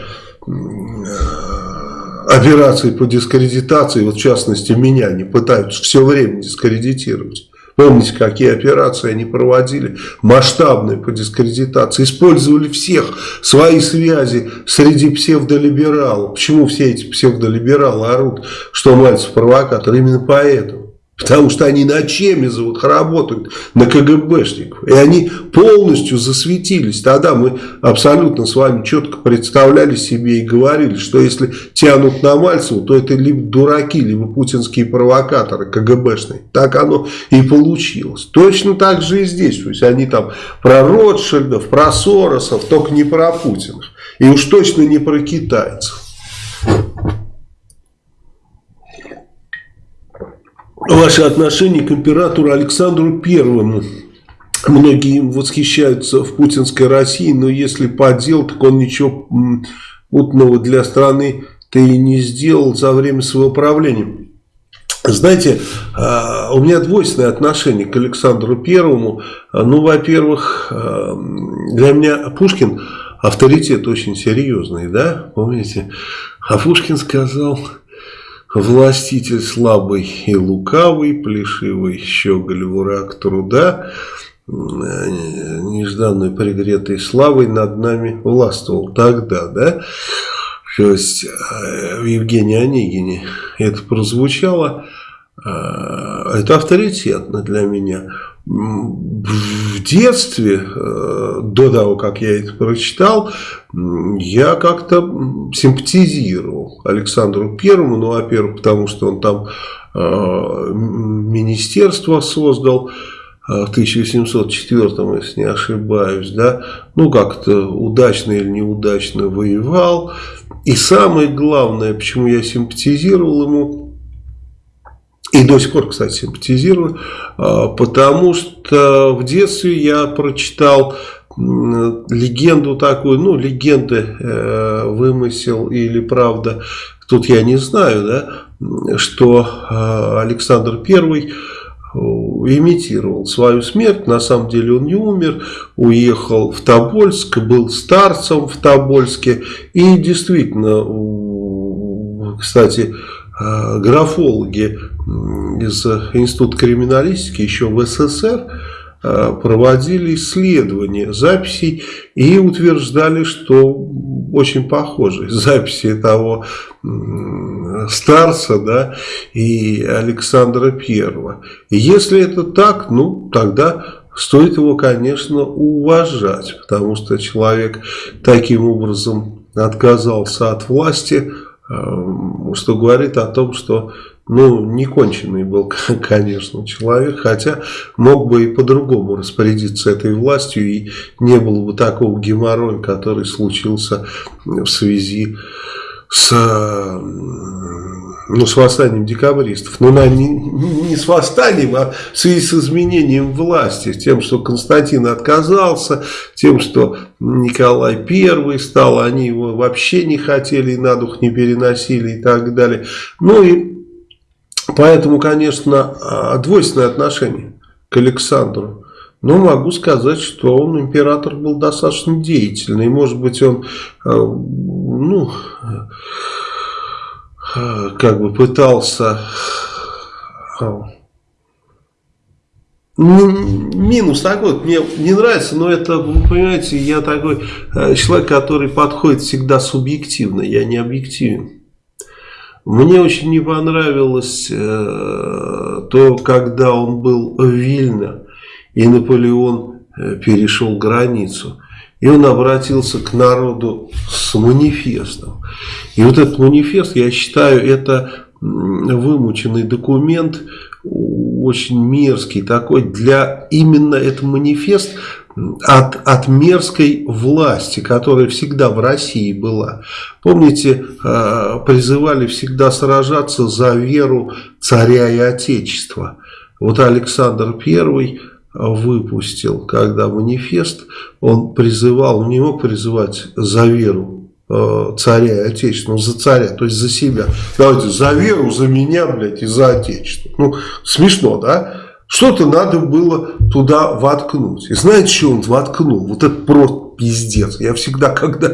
A: операции по дискредитации, вот в частности меня не пытаются все время дискредитировать. Помните, какие операции они проводили, масштабные по дискредитации. Использовали всех свои связи среди псевдолибералов. Почему все эти псевдолибералы орут, что Мальцев провокатор? Именно поэтому. Потому что они на Чемизовых работают, на КГБшников. И они полностью засветились. Тогда мы абсолютно с вами четко представляли себе и говорили, что если тянут на Мальцеву, то это либо дураки, либо путинские провокаторы КГБшные. Так оно и получилось. Точно так же и здесь. То есть они там про Ротшильдов, про Соросов, только не про Путина. И уж точно не про китайцев. Ваше отношение к императору Александру Первому. Многие восхищаются в путинской России, но если по делу, так он ничего путного для страны ты не сделал за время своего правления. Знаете, а, у меня двойственное отношение к Александру Первому. Ну, во-первых, а, для меня Пушкин авторитет очень серьезный, да, помните? А Пушкин сказал, властитель слабый и лукавый, плешивый щеголь враг труда, нежданной пригретой славой над нами властвовал тогда, да? То есть э, в Евгении Онегине это прозвучало, э, это авторитетно для меня. В детстве, э, до того, как я это прочитал, я как-то симпатизировал Александру Первому, ну, во-первых, потому что он там министерство создал, в 1704, если не ошибаюсь, да, ну как-то удачно или неудачно воевал. И самое главное, почему я симпатизировал ему, и до сих пор, кстати, симпатизирую, а, потому что в детстве я прочитал легенду такую, ну, легенды э, вымысел или правда, тут я не знаю, да, что э, Александр Первый имитировал свою смерть. На самом деле он не умер, уехал в Тобольск, был старцем в Тобольске. И действительно, кстати, э, графологи из Института криминалистики еще в СССР Э, проводили исследования записей и утверждали, что очень похожи (laughs) записи того старца да, и Александра Первого. Если это так, ну тогда стоит его, конечно, уважать, потому что человек таким образом отказался от власти, э, что говорит о том, что ну, конченый был, (laughs) конечно, человек, хотя мог бы и по-другому распорядиться этой властью, и не было бы такого геморроя, который случился в связи с, ну, с восстанием декабристов. Ну, не, не с восстанием, а в связи с изменением власти, тем, что Константин отказался, тем, что Николай I стал, они его вообще не хотели и на дух не переносили и так далее. Ну и Поэтому, конечно, а, двойственное отношение к Александру. Но могу сказать, что он, император, был достаточно деятельный. Может быть, он, а, ну, а, как бы пытался... Минус такой, мне не нравится, но это, вы понимаете, я такой человек, который подходит всегда субъективно, я не объективен. Мне очень не понравилось э, то, когда он был в Вильно, и Наполеон э, перешел границу. И он обратился к народу с манифестом. И вот этот манифест, я считаю, это вымученный документ, очень мерзкий такой. Для именно этот манифест от, от мерзкой власти, которая всегда в России была. Помните, э, призывали всегда сражаться за веру царя и отечества. Вот Александр I выпустил, когда манифест, он призывал, он не мог призывать за веру э, царя и отечества, но за царя, то есть за себя. Давайте, за веру, за меня, блядь, и за отечество. Ну, смешно, да? Что-то надо было туда воткнуть. И знаете, что он воткнул? Вот это просто пиздец. Я всегда, когда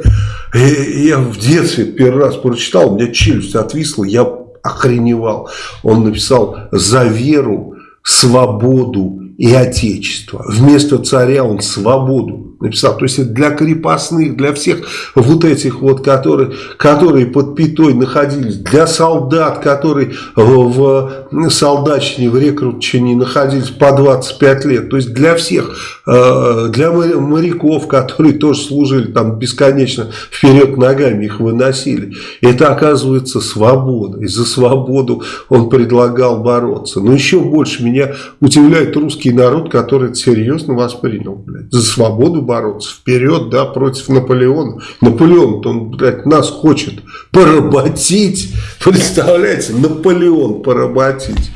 A: э, я в детстве первый раз прочитал, у меня челюсть отвисла, я охреневал. Он написал «За веру, свободу и отечество». Вместо царя он «свободу» написал. То есть для крепостных, для всех вот этих вот, которые, которые под пятой находились, для солдат, которые в солдатчине, в рекрутчине находились по 25 лет. То есть для всех, э, для моряков, которые тоже служили там бесконечно вперед ногами, их выносили. Это оказывается свобода. И за свободу он предлагал бороться. Но еще больше меня удивляет русский народ, который это серьезно воспринял, блядь. За свободу бороться, вперед, да, против Наполеона. Наполеон, он, блядь, нас хочет поработить. (laughs) Представляете, Наполеон поработить.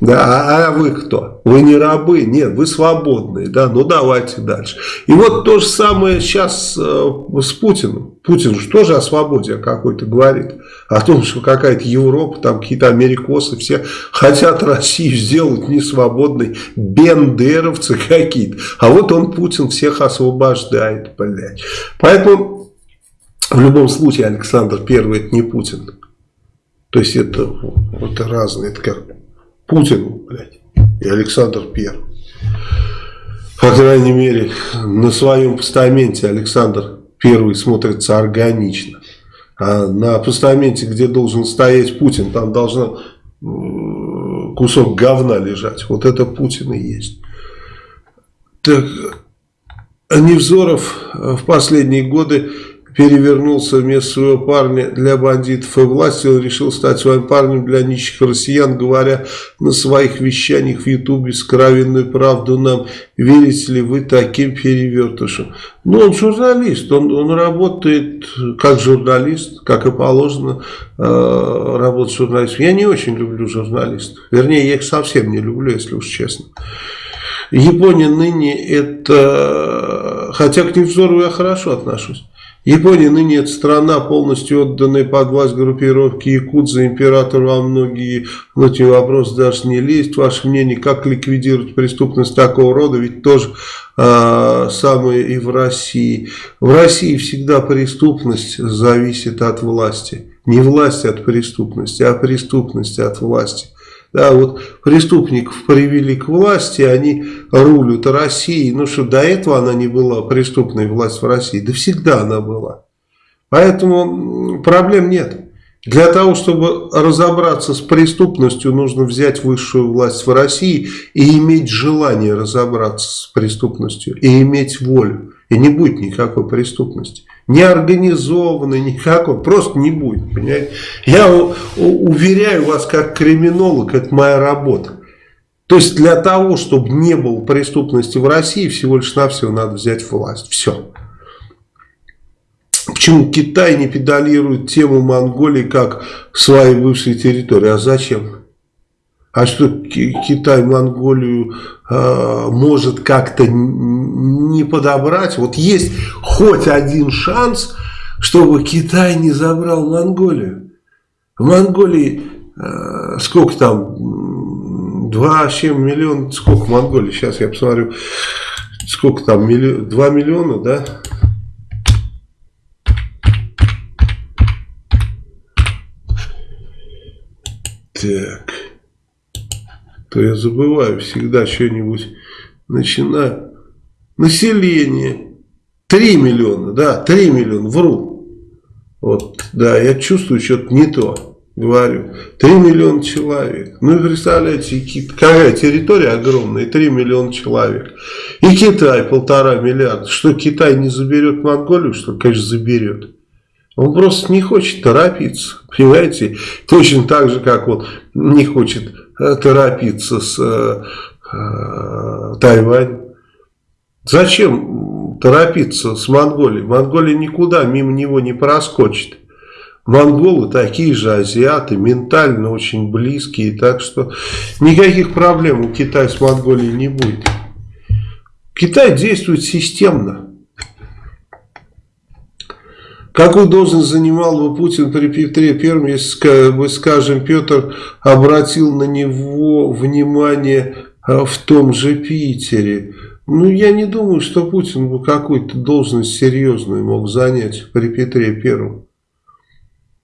A: Да, а, а вы кто? Вы не рабы? Нет, вы свободные. Да, ну давайте дальше. И вот то же самое сейчас э, с Путиным. Путин же тоже о свободе какой-то говорит. О том, что какая-то Европа, там какие-то америкосы, все хотят Россию сделать несвободной. Бендеровцы какие-то. А вот он, Путин, всех освобождает, блядь. Поэтому в любом случае Александр Первый это не Путин. То есть это, это разные, это как Путин, блядь, и Александр Первый. По крайней мере, на своем постаменте Александр Первый смотрится органично. А на постаменте, где должен стоять Путин, там должен кусок говна лежать. Вот это Путин и есть. Так, Невзоров в последние годы перевернулся вместо своего парня для бандитов и власти, он решил стать своим парнем для нищих россиян, говоря на своих вещаниях в ютубе скровенную правду нам. Верите ли вы таким перевертышам? Ну, он журналист, он, он работает как журналист, как и положено э, работать журналистом. Я не очень люблю журналистов, вернее, я их совсем не люблю, если уж честно. Япония ныне это, хотя к Невзорову я хорошо отношусь. Япония ныне это страна, полностью отданная под власть группировки Якудза. Император во многие внутренние вопросы даже не лезть. Ваше мнение, как ликвидировать преступность такого рода? Ведь тоже э, самое и в России. В России всегда преступность зависит от власти. Не власть от преступности, а преступность от власти. Да, вот преступников привели к власти, они рулят Россией. Ну что, до этого она не была преступной власть в России? Да всегда она была. Поэтому проблем нет. Для того, чтобы разобраться с преступностью, нужно взять высшую власть в России и иметь желание разобраться с преступностью, и иметь волю. И не будет никакой преступности не организованный, никакой, просто не будет, понимаете. Я уверяю вас, как криминолог, это моя работа. То есть для того, чтобы не было преступности в России, всего лишь навсего надо взять власть. Все. Почему Китай не педалирует тему Монголии как своей бывшей территории? А зачем? А что Китай Монголию э, может как-то не подобрать? Вот есть хоть один шанс, чтобы Китай не забрал Монголию. В Монголии э, сколько там? 2,7 миллиона. Сколько в Монголии? Сейчас я посмотрю. Сколько там? Милли... 2 миллиона, да? Так то я забываю всегда что-нибудь начинаю. Население 3 миллиона, да, 3 миллиона, вру. Вот, да, я чувствую что-то не то, говорю. 3 миллиона человек. Ну, представляете, какая территория огромная, 3 миллиона человек. И Китай полтора миллиарда. Что, Китай не заберет Монголию, что, конечно, заберет. Он просто не хочет торопиться, понимаете? Точно так же, как он не хочет торопиться с э, э, Тайванем. Зачем торопиться с Монголией? Монголия никуда мимо него не проскочит. Монголы такие же азиаты, ментально очень близкие, так что никаких проблем у Китая с Монголией не будет. Китай действует системно. Какую должность занимал бы Путин при Петре Первом, если бы, скажем, Петр обратил на него внимание а, в том же Питере? Ну, я не думаю, что Путин бы какую-то должность серьезную мог занять при Петре Первом.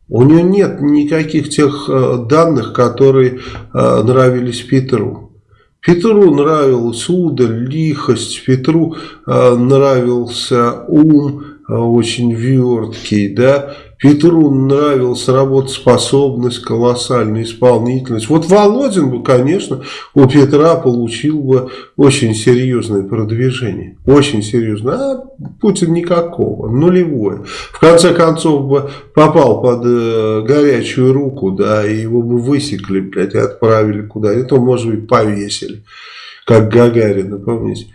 A: У него нет никаких тех а, данных, которые а, нравились Петру. Петру нравилась удаль, лихость, Петру нравился ум, Э, очень верткий, да, Петру нравилась работоспособность, колоссальная исполнительность. Вот Володин бы, конечно, у Петра получил бы очень серьезное продвижение. Очень серьезное. А Путин никакого, нулевое. В конце концов бы попал под э, горячую руку, да, и его бы высекли, блядь, и отправили куда-нибудь, то, может быть, повесили. как Гагарина, помните?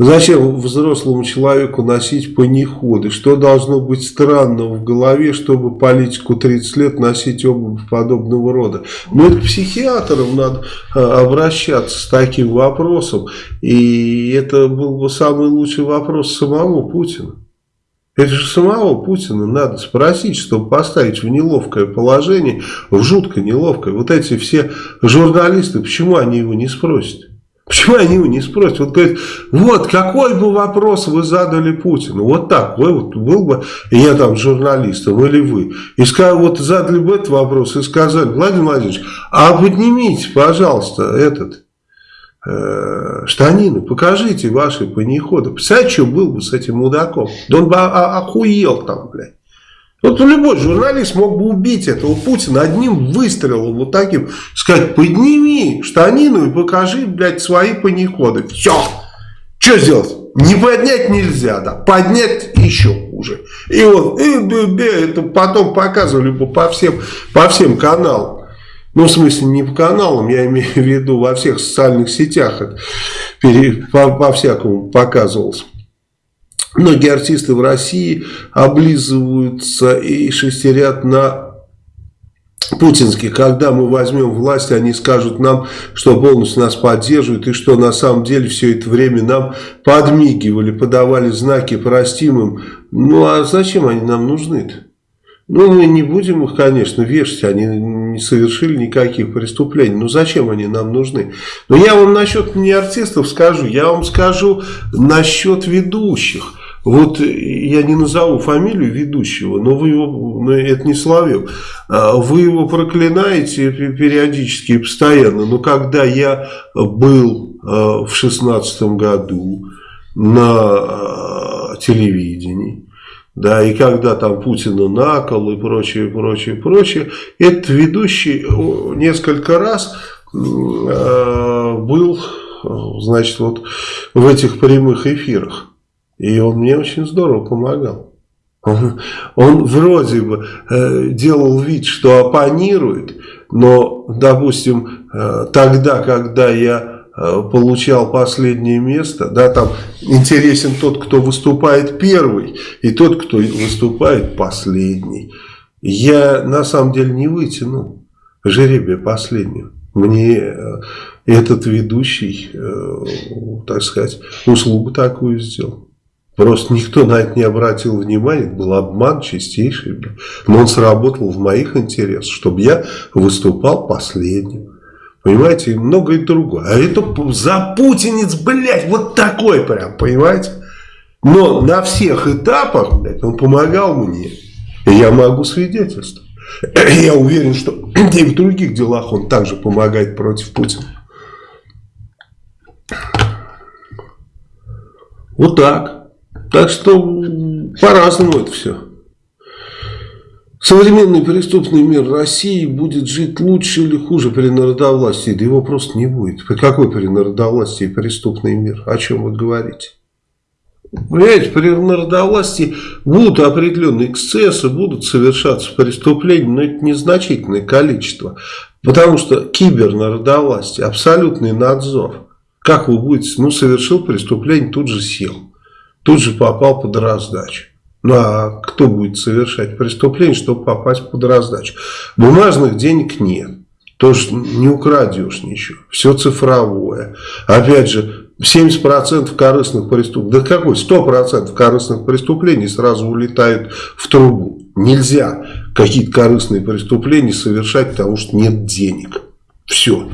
A: Зачем взрослому человеку носить паниходы? Что должно быть странного в голове, чтобы политику 30 лет носить обувь подобного рода? Ну, это к психиатрам надо а, обращаться с таким вопросом. И это был бы самый лучший вопрос самому Путину. Это же самого Путина надо спросить, чтобы поставить в неловкое положение, в жутко неловкое. Вот эти все журналисты, почему они его не спросят? Почему они его не спросят? Вот говорит, вот какой бы вопрос вы задали Путину? Вот так, вы вот был бы, я там журналистом или вы, и сказали, вот задали бы этот вопрос и сказали, Владимир Владимирович, а поднимите, пожалуйста, этот э, штанины, покажите ваши панеходы. Представляете, что был бы с этим мудаком? Да он бы охуел там, блядь. Вот любой журналист мог бы убить этого Путина одним выстрелом, вот таким, сказать, подними штанину и покажи, блядь, свои паниходы. Все. Что сделать? Не поднять нельзя, да, поднять еще хуже. И вот, и, и, это потом показывали бы по всем, по всем каналам. Ну, в смысле, не по каналам, я имею в виду во всех социальных сетях, это по, по всякому показывалось. Многие артисты в России облизываются и шестерят на путинских. Когда мы возьмем власть, они скажут нам, что полностью нас поддерживают, и что на самом деле все это время нам подмигивали, подавали знаки простимым. Ну а зачем они нам нужны-то? Ну, мы не будем их, конечно, вешать, они не совершили никаких преступлений. Но зачем они нам нужны? Но я вам насчет не артистов скажу, я вам скажу насчет ведущих. Вот я не назову фамилию ведущего, но вы его, ну, это не Соловьев, а вы его проклинаете периодически и постоянно. Но когда я был а, в шестнадцатом году на а, телевидении, да, и когда там Путина накол и прочее, прочее, прочее, этот ведущий несколько раз был, значит, вот в этих прямых эфирах. И он мне очень здорово помогал. Он, (laughs) он вроде бы э, делал вид, что оппонирует, но, допустим, э, тогда, когда я э, получал последнее место, да, там интересен тот, кто выступает первый, и тот, кто выступает последний. Я на самом деле не вытянул жеребия последнего. Мне э, этот ведущий, э, так сказать, услугу такую сделал. Просто никто на это не обратил внимания, был обман чистейший. Но он сработал в моих интересах, чтобы я выступал последним. Понимаете, и многое другое. А это за путинец, блядь, вот такой прям, понимаете? Но на всех этапах, блядь, он помогал мне. И я могу свидетельствовать. (clears throat) Я уверен, что (clears throat) и в других делах он также помогает против Путина. Вот так. Так что по-разному это все. Современный преступный мир России будет жить лучше или хуже при народовластии? Да его просто не будет. Какой при народовластии преступный мир? О чем вы говорите? Понимаете, при народовластии будут определенные эксцессы, будут совершаться преступления, но это незначительное количество. Потому что кибернародовластие, абсолютный надзор. Как вы будете, ну, совершил преступление, тут же сел тут же попал под раздачу. Ну а кто будет совершать преступление, чтобы попасть под раздачу? Бумажных денег нет. Тоже не украдешь ничего. Все цифровое. Опять же, 70% корыстных преступлений, да какой, 100% корыстных преступлений сразу улетают в трубу. Нельзя какие-то корыстные преступления совершать, потому что нет денег. Все.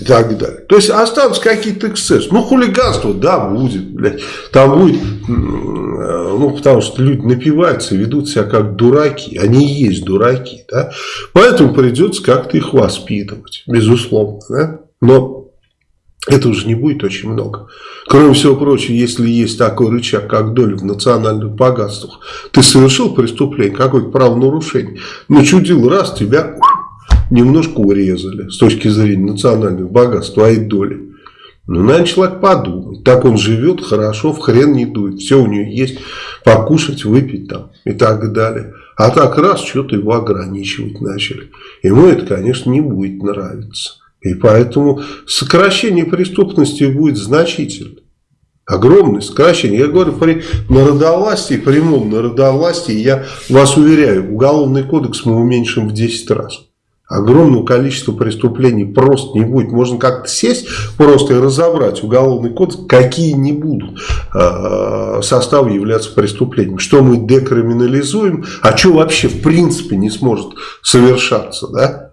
A: И так далее. То есть останутся какие-то эксцессы. Ну, хулиганство, да, будет. Блядь. Там будет, ну, потому что люди напиваются, ведут себя как дураки. Они и есть дураки. Да? Поэтому придется как-то их воспитывать. Безусловно. Да? Но это уже не будет очень много. Кроме всего прочего, если есть такой рычаг, как доля в национальных богатствах, ты совершил преступление, какое-то правонарушение, начудил раз, тебя немножко урезали с точки зрения национальных богатств, твоей доли. Ну, наверное, человек подумает. Так он живет, хорошо, в хрен не дует. Все у него есть, покушать, выпить там и так далее. А так раз, что-то его ограничивать начали. Ему это, конечно, не будет нравиться. И поэтому сокращение преступности будет значительно. Огромное сокращение. Я говорю при народовластии, прямом народовластии, я вас уверяю, уголовный кодекс мы уменьшим в 10 раз. Огромного количества преступлений просто не будет. Можно как-то сесть просто и разобрать уголовный кодекс, какие не будут э, составы являться преступлением. Что мы декриминализуем, а что вообще в принципе не сможет совершаться, да?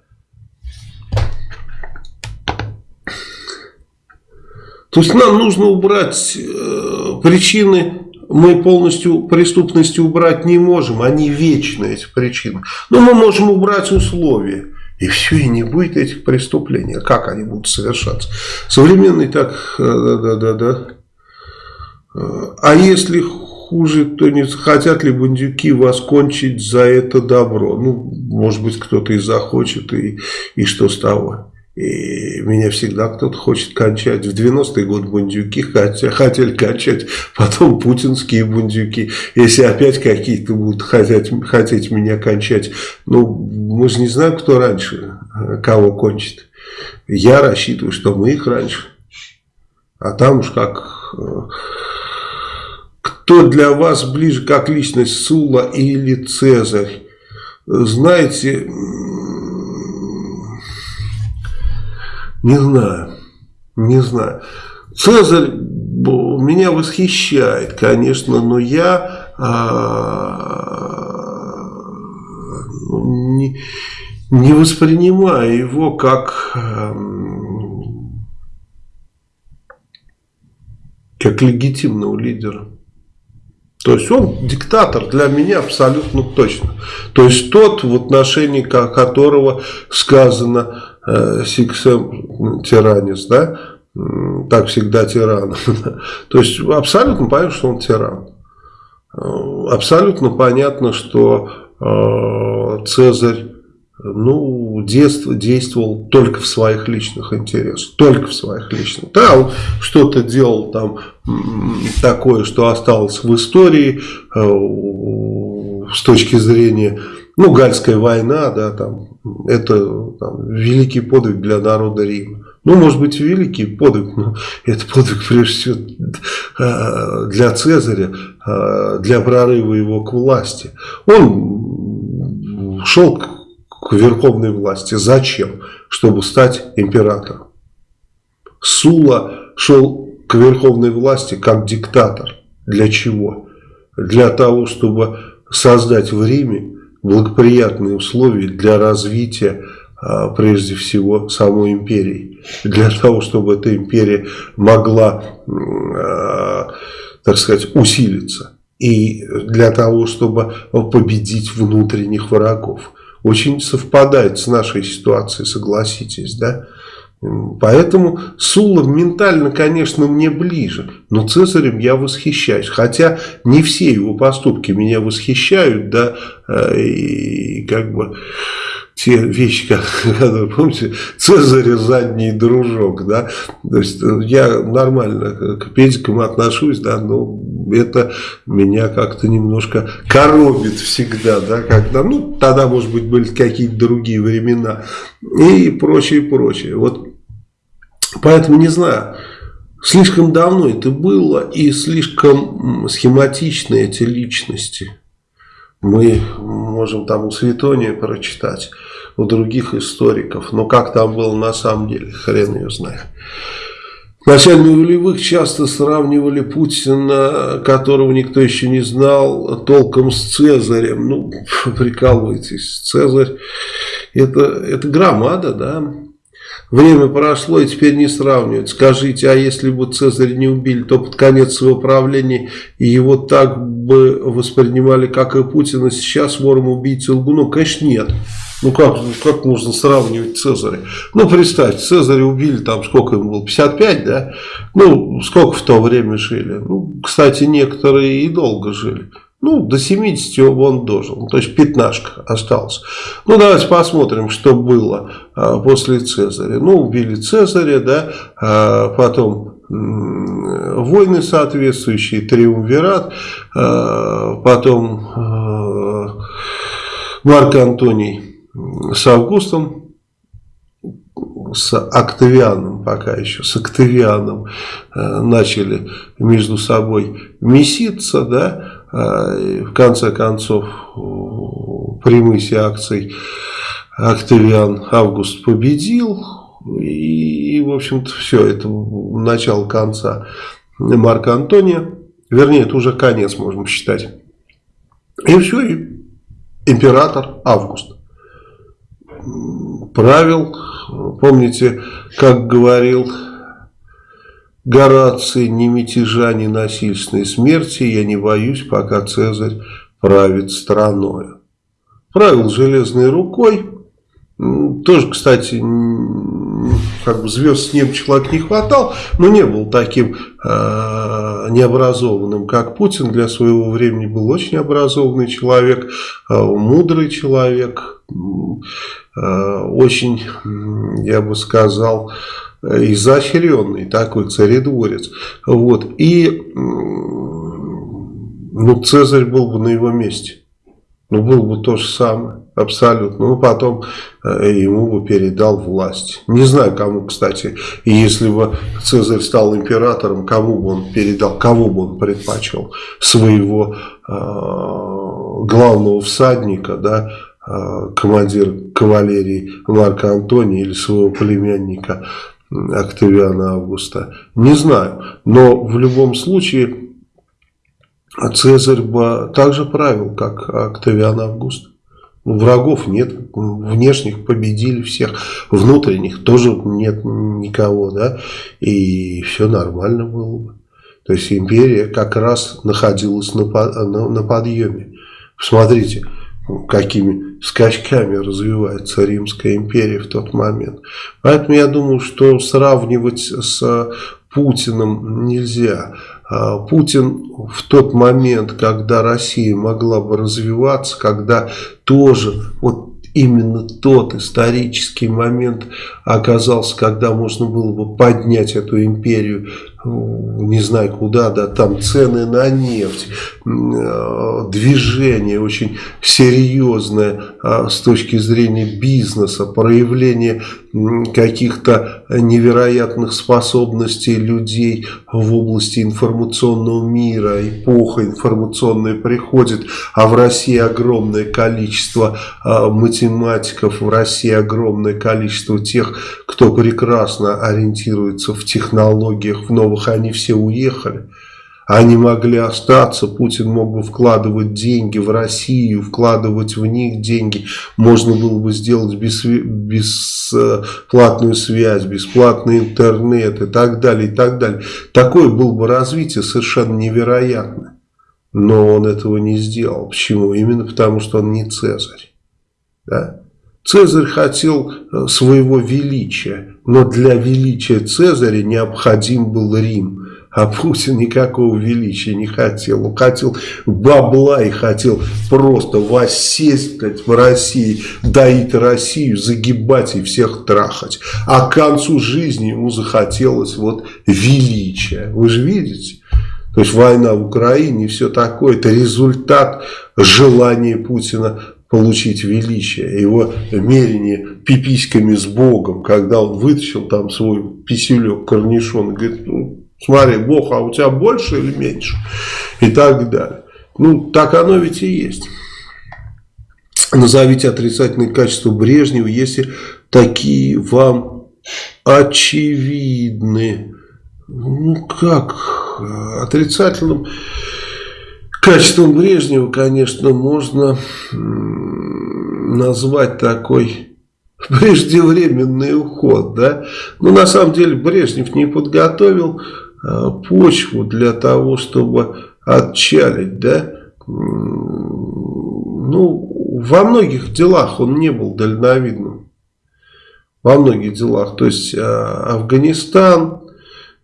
A: То есть нам нужно убрать э, причины, мы полностью преступности убрать не можем, они вечны, эти причины. Но мы можем убрать условия. И все, и не будет этих преступлений. А как они будут совершаться? Современный так, да-да-да-да. А если хуже, то не хотят ли бандюки вас кончить за это добро? Ну, может быть, кто-то и захочет, и, и что с того? И меня всегда кто-то хочет кончать. В 90-е годы бандюки хотели кончать, потом путинские бандюки. Если опять какие-то будут хотеть, хотеть меня кончать, ну, мы же не знаем, кто раньше э, кого кончит. Я рассчитываю, что мы их раньше. А там уж как... Э, кто для вас ближе как личность Сула или Цезарь? Знаете, Не знаю. Не знаю. Цезарь меня восхищает, конечно, но я а, не, не воспринимаю его как, а, как легитимного лидера. То есть он диктатор для меня абсолютно точно. То есть тот, в отношении которого сказано э, сиксем тиранис, да, так всегда тиран. (laughs) То есть абсолютно понятно, что он тиран. Абсолютно понятно, что э, Цезарь ну, детство действовал только в своих личных интересах, только в своих личных. Да, он что-то делал там такое, что осталось в истории э, с точки зрения, ну, Гальская война, да, там, это там, великий подвиг для народа Рима. Ну, может быть, великий подвиг, но (laughs) это подвиг, прежде всего, э, для Цезаря, э, для прорыва его к власти. Он шел к верховной власти. Зачем? Чтобы стать императором. Сула шел к верховной власти как диктатор. Для чего? Для того, чтобы создать в Риме благоприятные условия для развития а, прежде всего самой империи. Для того, чтобы эта империя могла, а, так сказать, усилиться. И для того, чтобы победить внутренних врагов очень совпадает с нашей ситуацией, согласитесь, да? Поэтому Сула ментально, конечно, мне ближе, но Цезарем я восхищаюсь. Хотя не все его поступки меня восхищают, да, э, и как бы те вещи, которые, (laughs) помните, Цезаря задний дружок, да, то есть э, я нормально к педикам отношусь, да, но это меня как-то немножко коробит всегда, да, когда, ну, тогда, может быть, были какие-то другие времена и прочее, прочее. Вот, поэтому не знаю, слишком давно это было и слишком схематичны эти личности. Мы можем там у Светония прочитать, у других историков. Но как там было на самом деле, хрен ее знает. В начале нулевых часто сравнивали Путина, которого никто еще не знал, толком с Цезарем. Ну, (laughs) прикалывайтесь, Цезарь это, это громада, да. Время прошло и теперь не сравнивают. Скажите, а если бы Цезарь не убили, то под конец своего правления его так бы воспринимали, как и Путина сейчас, вором, убийцей, лгуну? Конечно, нет. Ну как, как можно сравнивать Цезаря? Ну представьте, Цезаря убили там сколько ему было, 55, да? Ну сколько в то время жили? Ну, кстати, некоторые и долго жили. Ну, до 70 он дожил, то есть пятнашка осталось. Ну, давайте посмотрим, что было а, после Цезаря. Ну, убили Цезаря, да, а, потом войны соответствующие, триумвират, а, потом а, Марк Антоний с Августом с Октавианом, пока еще с Октавианом э, начали между собой меситься, да, э, в конце концов при мысе акций Октавиан Август победил, и, в общем-то, все, это начало конца Марка Антония, вернее, это уже конец, можем считать. И все, и император Август правил, помните, как говорил Гораций, ни мятежа, ни насильственной смерти я не боюсь, пока Цезарь правит страной. Правил железной рукой, тоже, кстати, как бы звезд с неба человек не хватал, но не был таким э, необразованным, как Путин. Для своего времени был очень образованный человек, э, мудрый человек, очень, я бы сказал, изощренный такой царедворец. Вот. И ну, Цезарь был бы на его месте. Ну, было бы то же самое, абсолютно. Ну, потом э, ему бы передал власть. Не знаю, кому, кстати. Если бы Цезарь стал императором, кому бы он передал, кого бы он предпочел? Своего э, главного всадника, да, э, командир кавалерии Марка Антония или своего племянника Октавиана Августа. Не знаю. Но в любом случае а Цезарь бы также правил, как Октавиан Август. Врагов нет, внешних победили всех, внутренних тоже нет никого, да, и все нормально было бы. То есть империя как раз находилась на, на, на подъеме. Посмотрите, какими скачками развивается Римская империя в тот момент. Поэтому я думаю, что сравнивать с Путиным нельзя. А, Путин в тот момент, когда Россия могла бы развиваться, когда тоже вот именно тот исторический момент оказался, когда можно было бы поднять эту империю не знаю куда, да, там цены на нефть, э, движение очень серьезное а, с точки зрения бизнеса, проявление каких-то невероятных способностей людей в области информационного мира, эпоха информационная приходит, а в России огромное количество а, математиков, в России огромное количество тех, кто прекрасно ориентируется в технологиях, в новых они все уехали. Они могли остаться, Путин мог бы вкладывать деньги в Россию, вкладывать в них деньги. Можно было бы сделать бесплатную связь, бесплатный интернет и так далее, и так далее. Такое было бы развитие совершенно невероятное. Но он этого не сделал. Почему? Именно потому, что он не Цезарь. Да? Цезарь хотел э, своего величия, но для величия Цезаря необходим был Рим. А Путин никакого величия не хотел. Он хотел бабла и хотел просто воссесть в России, доить Россию, загибать и всех трахать. А к концу жизни ему захотелось вот величия. Вы же видите? То есть война в Украине и все такое. Это результат желания Путина получить величие, его мерение пиписьками с Богом, когда он вытащил там свой писюлек, корнишон, и говорит, смотри, Бог, а у тебя больше или меньше? И так далее. Ну, так оно ведь и есть. Назовите отрицательные качества Брежнева, если такие вам очевидны. Ну, как? Отрицательным Качеством Брежнева, конечно, можно назвать такой (laughs) преждевременный уход, да. Но на самом деле Брежнев не подготовил почву для того, чтобы отчалить, да. Ну, во многих делах он не был дальновидным. Во многих делах. То есть а, Афганистан,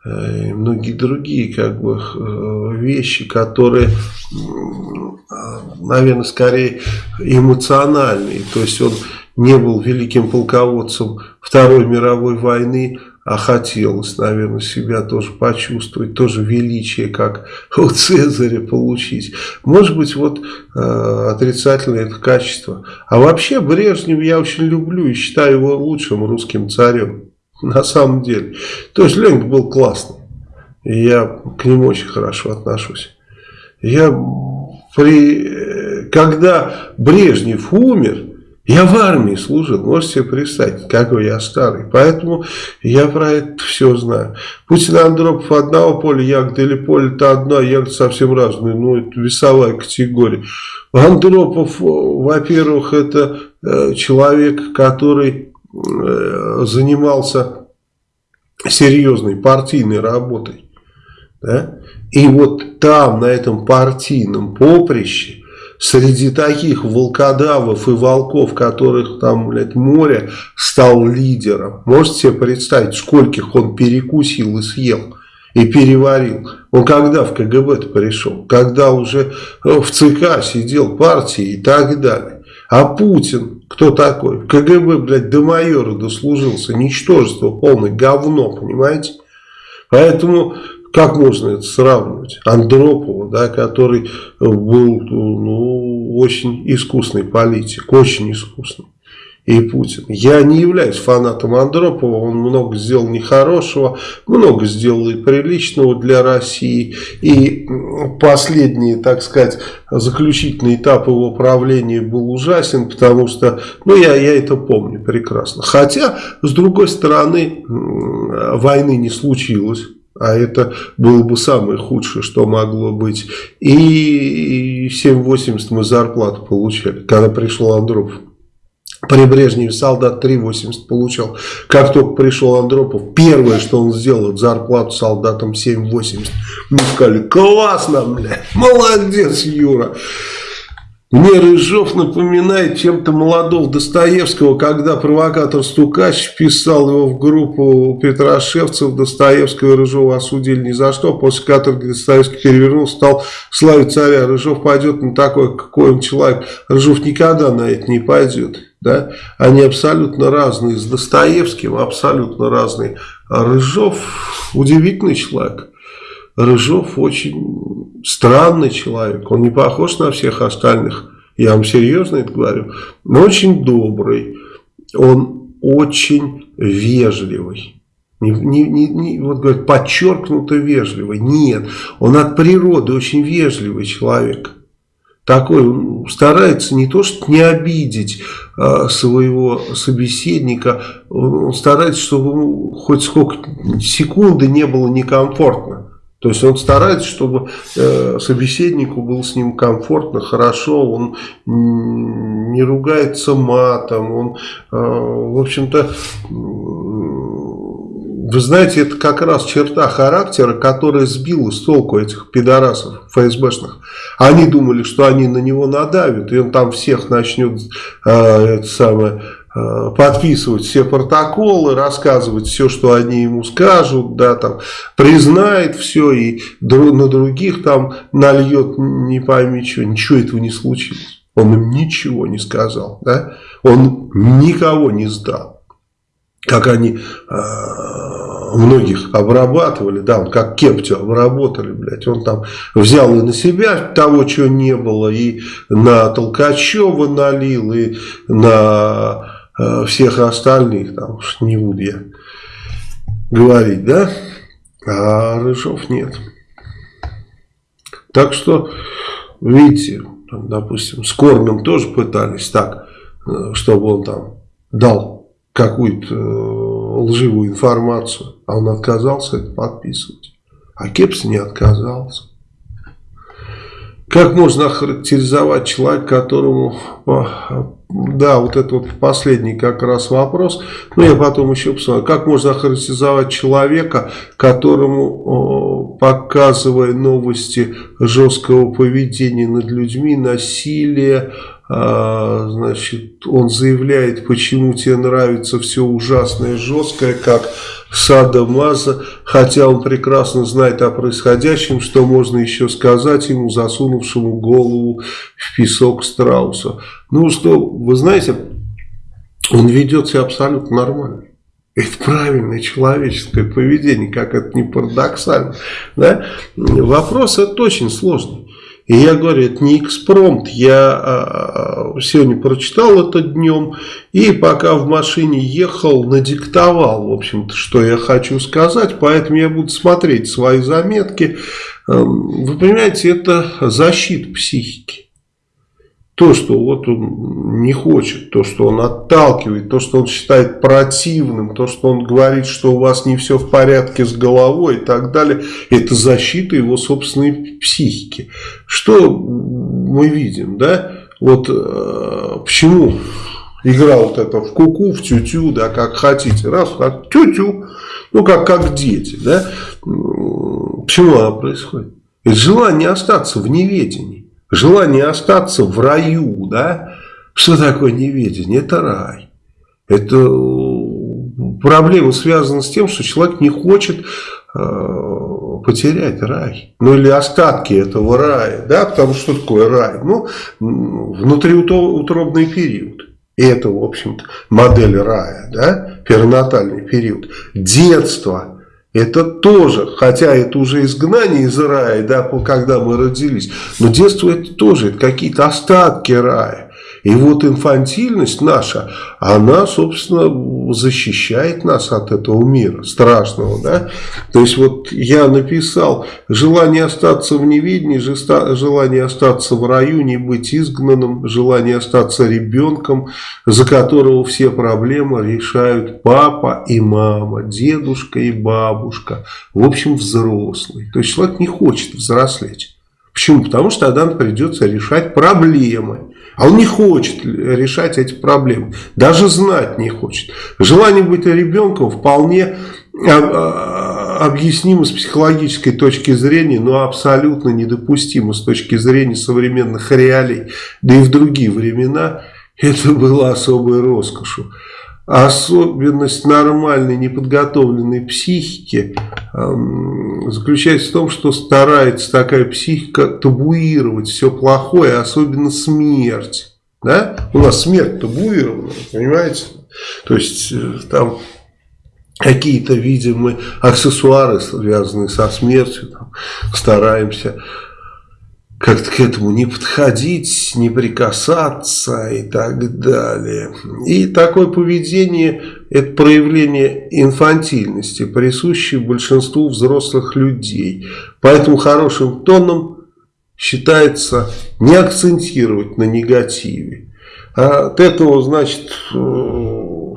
A: Э, и многие другие как бы э, вещи, которые, наверное, скорее эмоциональные. То есть он не был великим полководцем Второй мировой войны, а хотелось, наверное, себя тоже почувствовать, тоже величие, как (laughs) у Цезаря получить. Может быть, вот э, отрицательное это качество. А вообще Брежнев я очень люблю и считаю его лучшим русским царем. (laughs) на самом деле. То есть Ленька был классный. И я к нему очень хорошо отношусь. Я при, когда Брежнев умер, я в армии служил, можете себе представить, какой я старый. Поэтому я про это все знаю. Путин Андропов одного поля, ягода или поле-то одно, а совсем разные. Ну, это весовая категория. Андропов, во-первых, это э, человек, который э, занимался серьезной партийной работой. Да? И вот там, на этом партийном поприще, среди таких волкодавов и волков, которых там, блядь, море, стал лидером. Можете себе представить, скольких он перекусил и съел? и переварил. Он когда в КГБ-то пришел? Когда уже э, в ЦК сидел партии и так далее. А Путин, кто такой? КГБ, блядь, до майора дослужился. Ничтожество полное, говно, понимаете? Поэтому как можно это сравнивать? Андропова, да, который был ну, очень искусный политик, очень искусный. И Путин. Я не являюсь фанатом Андропова, он много сделал нехорошего, много сделал и приличного для России. И последний, так сказать, заключительный этап его правления был ужасен, потому что, ну я, я это помню прекрасно. Хотя, с другой стороны, войны не случилось. А это было бы самое худшее, что могло быть. И 7,80 мы зарплату получали, когда пришел Андропов. При Брежневе солдат 3,80 получал. Как только пришел Андропов, первое, что он сделал, зарплату солдатам 7,80. Мы сказали, классно, бля, молодец, Юра. Мне Рыжов напоминает чем-то молодого Достоевского, когда провокатор Стукач писал его в группу Петрошевцев, Достоевского и Рыжова осудили ни за что, после каторги Достоевский перевернул, стал славить царя. Рыжов пойдет на такой, какой он человек. Рыжов никогда на это не пойдет. Да? Они абсолютно разные. С Достоевским абсолютно разные. А Рыжов удивительный человек. Рыжов очень странный человек. Он не похож на всех остальных. Я вам серьезно это говорю. Но очень добрый. Он очень вежливый. Не, не, не, не, вот говорят, подчеркнуто вежливый. Нет, он от природы очень вежливый человек. Такой, он старается не то, что не обидеть а, своего собеседника, он старается, чтобы хоть сколько секунды не было некомфортно. То есть он старается, чтобы э, собеседнику было с ним комфортно, хорошо, он не ругается матом, он, э, в общем-то, вы знаете, это как раз черта характера, которая сбила с толку этих пидорасов ФСБшных. Они думали, что они на него надавят, и он там всех начнет э, это самое подписывать все протоколы, рассказывать все, что они ему скажут, да, там, признает все и на других там нальет не пойми что, ничего этого не случилось. Он им ничего не сказал, да, он никого не сдал. Как они э, многих обрабатывали, да, он как Кептю обработали, блядь, он там взял и на себя того, чего не было, и на Толкачева налил, и на Э, всех остальных, там уж не буду я говорить, да, а Рыжов нет. Так что, видите, там, допустим, с Корным тоже пытались так, э, чтобы он там дал какую-то э, лживую информацию, а он отказался это подписывать. А Кепс не отказался. Как можно охарактеризовать человека, которому да, вот это вот последний как раз вопрос. Но я потом еще посмотрю. Как можно охарактеризовать человека, которому, показывая новости жесткого поведения над людьми, насилия, а, значит, он заявляет, почему тебе нравится все ужасное, жесткое, как Сада Маза, хотя он прекрасно знает о происходящем, что можно еще сказать ему, засунувшему голову в песок страуса. Ну что, вы знаете, он ведет себя абсолютно нормально. Это правильное человеческое поведение, как это не парадоксально. Да? Вопрос это очень сложный. И я говорю, это не экспромт, я а, сегодня прочитал это днем, и пока в машине ехал, надиктовал, в общем-то, что я хочу сказать, поэтому я буду смотреть свои заметки. Эм, вы понимаете, это защита психики. То, что вот он не хочет, то, что он отталкивает, то, что он считает противным, то, что он говорит, что у вас не все в порядке с головой и так далее, это защита его собственной психики. Что мы видим, да? Вот э, почему игра вот это в куку, -ку, в тю-тю, да, как хотите, раз, как тю-тю, ну, как, как дети, да? Почему она происходит? Это желание остаться в неведении желание остаться в раю, да, что такое неведение? Это рай. Это э, проблема связана с тем, что человек не хочет э, потерять рай. Ну или остатки этого рая. Да? Потому что такое рай? Ну, внутриутробный период. И это, в общем-то, модель рая, да? перинатальный период. Детство, это тоже, хотя это уже изгнание из рая, да, когда мы родились, но детство это тоже, это какие-то остатки рая. И вот инфантильность наша, она, собственно, защищает нас от этого мира страшного. Да? То есть вот я написал, желание остаться в неведении, желание остаться в раю, не быть изгнанным, желание остаться ребенком, за которого все проблемы решают папа и мама, дедушка и бабушка. В общем, взрослый. То есть человек не хочет взрослеть. Почему? Потому что тогда придется решать проблемы. А он не хочет решать эти проблемы. Даже знать не хочет. Желание быть ребенком вполне а, объяснимо с психологической точки зрения, но абсолютно недопустимо с точки зрения современных реалий. Да и в другие времена это было особой роскошью. Особенность нормальной неподготовленной психики э, заключается в том, что старается такая психика табуировать все плохое, особенно смерть. Да? У нас смерть табуирована, понимаете? То есть э, там какие-то, видимо, аксессуары, связанные со смертью, там, стараемся как-то к этому не подходить, не прикасаться и так далее. И такое поведение – это проявление инфантильности, присущее большинству взрослых людей. Поэтому хорошим тоном считается не акцентировать на негативе. А от этого, значит, э,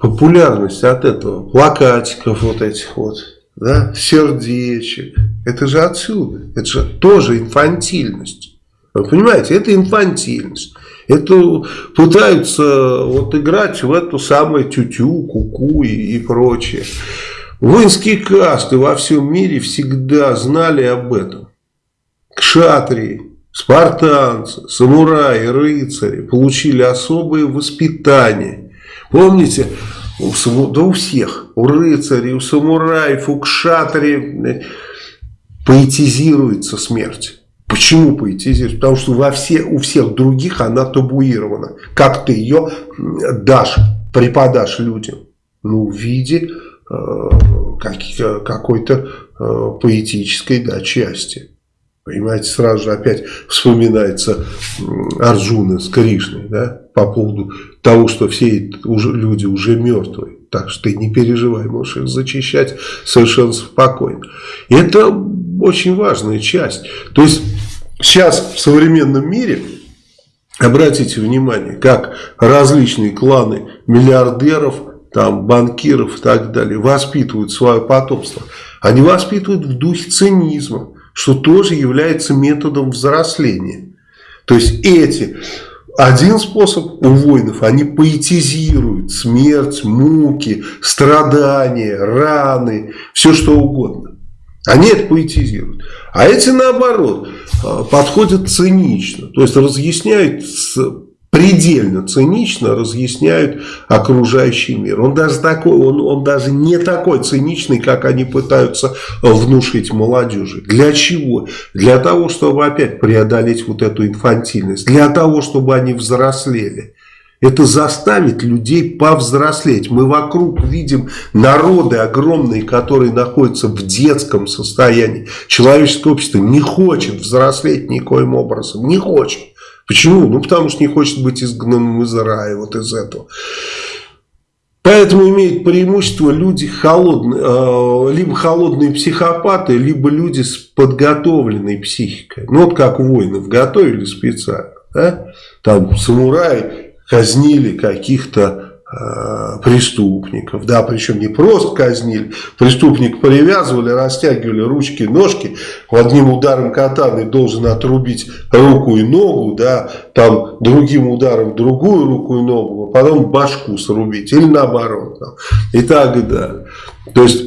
A: популярность от этого, плакатиков вот этих вот – да, сердечек. Это же отсюда. Это же тоже инфантильность. Вы понимаете, это инфантильность. Это пытаются вот играть в эту самую тютю, куку -ку и, и прочее. Воинские касты во всем мире всегда знали об этом. Кшатрии, спартанцы, самураи, рыцари получили особое воспитание. Помните, у, да у всех, у рыцарей, у самураев, у кшатри поэтизируется смерть. Почему поэтизируется? Потому что во все, у всех других она табуирована. Как ты ее дашь, преподашь людям? Ну, в виде э, какой-то э, поэтической да, части. Понимаете, сразу же опять вспоминается Арджуна с Кришной, да, по поводу того, что все люди уже мертвые. Так что ты не переживай, можешь их зачищать совершенно спокойно. И это очень важная часть. То есть сейчас в современном мире, обратите внимание, как различные кланы миллиардеров, там, банкиров и так далее воспитывают свое потомство. Они воспитывают в духе цинизма что тоже является методом взросления. То есть эти, один способ у воинов, они поэтизируют смерть, муки, страдания, раны, все что угодно. Они это поэтизируют. А эти наоборот э, подходят цинично. То есть разъясняют предельно цинично разъясняют окружающий мир. Он даже, такой, он, он даже не такой циничный, как они пытаются внушить молодежи. Для чего? Для того, чтобы опять преодолеть вот эту инфантильность. Для того, чтобы они взрослели. Это заставит людей повзрослеть. Мы вокруг видим народы огромные, которые находятся в детском состоянии. Человеческое общество не хочет взрослеть никоим образом. Не хочет. Почему? Ну, потому что не хочет быть изгнанным из рая, вот из этого. Поэтому имеют преимущество люди холодные, э, либо холодные психопаты, либо люди с подготовленной психикой. Ну, вот как воинов готовили специально. Да? Там самураи казнили каких-то преступников, да, причем не просто казнили, преступник привязывали, растягивали ручки, ножки, одним ударом катаны должен отрубить руку и ногу, да, там другим ударом другую руку и ногу, а потом башку срубить, или наоборот, там, и так далее. То есть,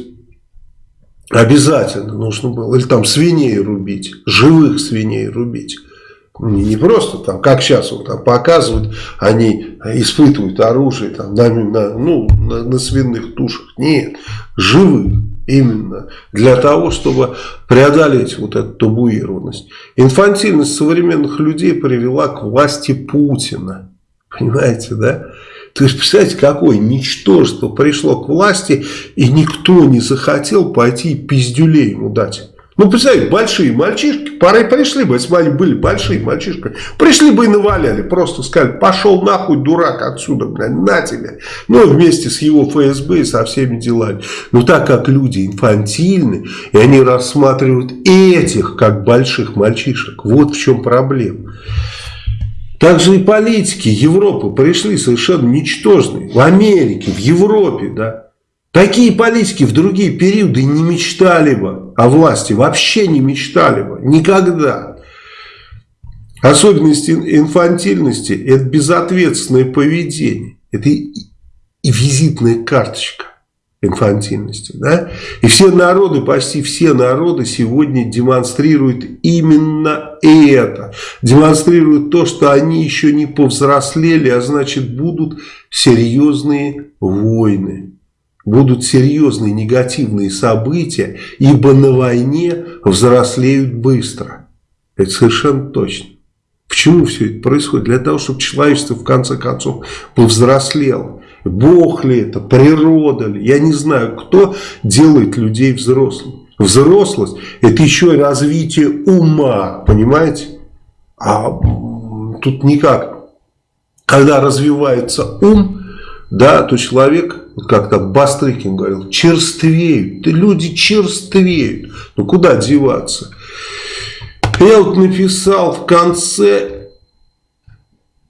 A: обязательно нужно было, или там свиней рубить, живых свиней рубить. Не просто там, как сейчас вот там показывают, они испытывают оружие там, на, на, ну, на, на свиных тушах. Нет, живых именно для того, чтобы преодолеть вот эту табуированность. Инфантильность современных людей привела к власти Путина. Понимаете, да? То есть, представляете, какое ничтожество пришло к власти, и никто не захотел пойти пиздюлей ему дать. Ну, представляете, большие мальчишки, порой пришли бы, если бы они были большие мальчишки, пришли бы и наваляли, просто сказали, пошел нахуй, дурак, отсюда, блядь, на тебе. Ну, вместе с его ФСБ и со всеми делами. Но так как люди инфантильны, и они рассматривают этих, как больших мальчишек, вот в чем проблема. Также и политики Европы пришли совершенно ничтожные. В Америке, в Европе, да. Такие политики в другие периоды не мечтали бы о власти, вообще не мечтали бы, никогда. Особенность инфантильности – это безответственное поведение, это и, и визитная карточка инфантильности. Да? И все народы, почти все народы сегодня демонстрируют именно это. Демонстрируют то, что они еще не повзрослели, а значит будут серьезные войны будут серьезные негативные события, ибо на войне взрослеют быстро. Это совершенно точно. Почему все это происходит? Для того, чтобы человечество в конце концов повзрослело. Бог ли это, природа ли, я не знаю, кто делает людей взрослыми. Взрослость – это еще и развитие ума, понимаете? А тут никак. Когда развивается ум, да, то человек как то Бастрыкин говорил, черствеют, люди черствеют. Ну куда деваться? Я вот написал в конце,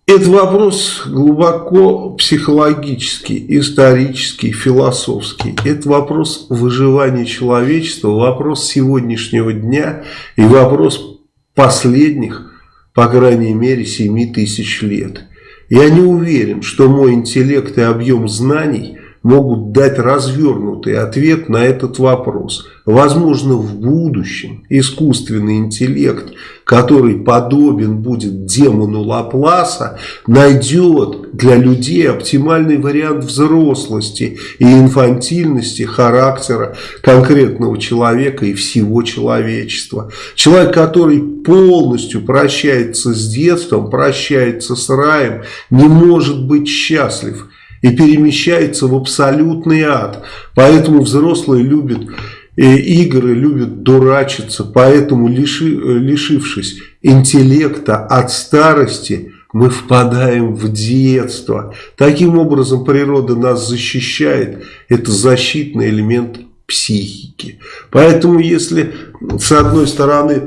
A: это вопрос глубоко психологический, исторический, философский. Это вопрос выживания человечества, вопрос сегодняшнего дня и вопрос последних, по крайней мере, 7 тысяч лет. Я не уверен, что мой интеллект и объем знаний – могут дать развернутый ответ на этот вопрос. Возможно, в будущем искусственный интеллект, который подобен будет демону Лапласа, найдет для людей оптимальный вариант взрослости и инфантильности характера конкретного человека и всего человечества. Человек, который полностью прощается с детством, прощается с раем, не может быть счастлив – и перемещается в абсолютный ад. Поэтому взрослые любят э, игры, любят дурачиться, поэтому лиши, э, лишившись интеллекта от старости, мы впадаем в детство. Таким образом природа нас защищает, это защитный элемент психики. Поэтому если с одной стороны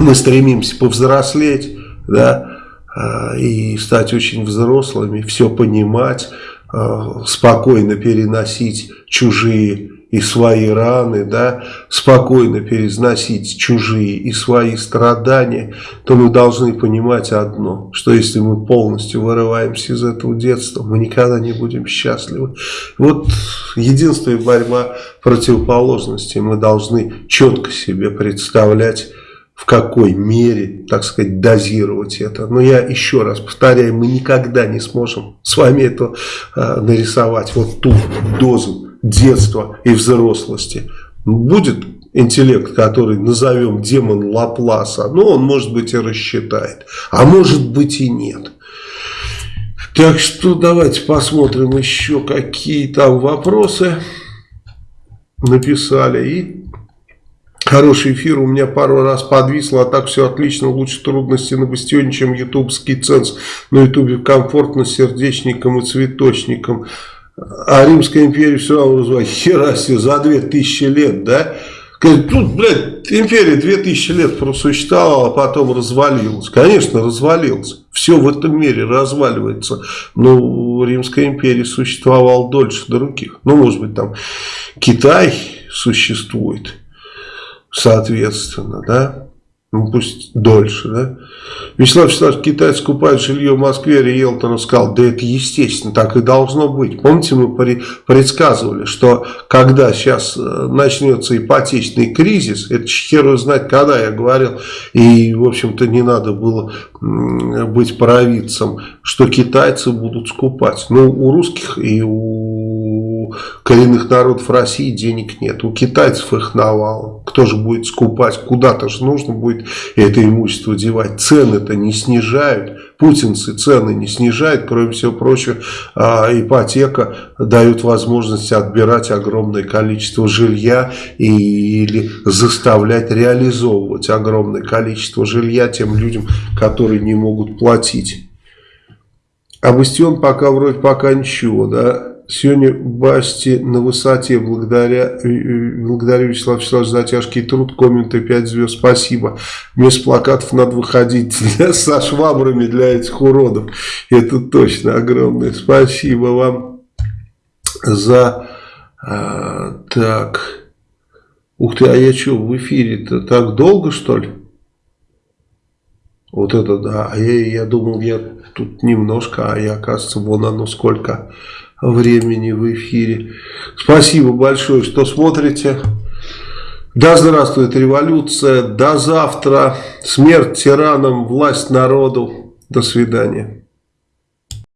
A: мы стремимся повзрослеть, да, и стать очень взрослыми, все понимать, а, спокойно переносить чужие и свои раны, да, спокойно переносить чужие и свои страдания, то мы должны понимать одно, что если мы полностью вырываемся из этого детства, мы никогда не будем счастливы. Вот единственная борьба противоположности, мы должны четко себе представлять, в какой мере, так сказать, дозировать это. Но я еще раз повторяю, мы никогда не сможем с вами это э, нарисовать, вот ту дозу детства и взрослости. Будет интеллект, который назовем демон Лапласа, но он, может быть, и рассчитает, а может быть и нет. Так что давайте посмотрим еще, какие там вопросы написали. И хороший эфир у меня пару раз подвисло, а так все отлично. Лучше трудности на бастионе, чем ютубский ценз. На ютубе комфортно сердечникам и цветочникам. А Римская империя все равно развивается. Хера себе, за 2000 лет, да? Тут, блядь, империя 2000 лет просуществовала, а потом развалилась. Конечно, развалилась. Все в этом мире разваливается. Но Римская империя существовала дольше других. Ну, может быть, там Китай существует, соответственно, да? Ну, пусть дольше, да? Вячеслав Вячеславович, китайцы скупают жилье в Москве, Риэлтор сказал, да это естественно, так и должно быть. Помните, мы предсказывали, что когда сейчас э, начнется ипотечный кризис, это херу знать, когда я говорил, и, в общем-то, не надо было быть провидцем, что китайцы будут скупать. Ну, у русских и у коренных народов России денег нет, у китайцев их навалом. Кто же будет скупать? Куда-то же нужно будет это имущество девать. Цены-то не снижают. Путинцы цены не снижают. Кроме всего прочего, а, ипотека дает возможность отбирать огромное количество жилья или заставлять реализовывать огромное количество жилья тем людям, которые не могут платить. А Бастион пока вроде пока ничего, да. Сегодня Басти на высоте. Благодаря, э, благодарю Вячеслав Вячеславович за тяжкий труд. Комменты 5 звезд. Спасибо. Вместо плакатов надо выходить (laughs) для, со швабрами для этих уродов. Это точно огромное. Спасибо вам за... А, так... Ух ты, а я что, в эфире-то так долго, что ли? Вот это да. А я, я думал, я тут немножко, а я, оказывается, вон оно сколько времени в эфире. Спасибо большое, что смотрите. Да здравствует революция. До завтра. Смерть тиранам, власть народу. До свидания.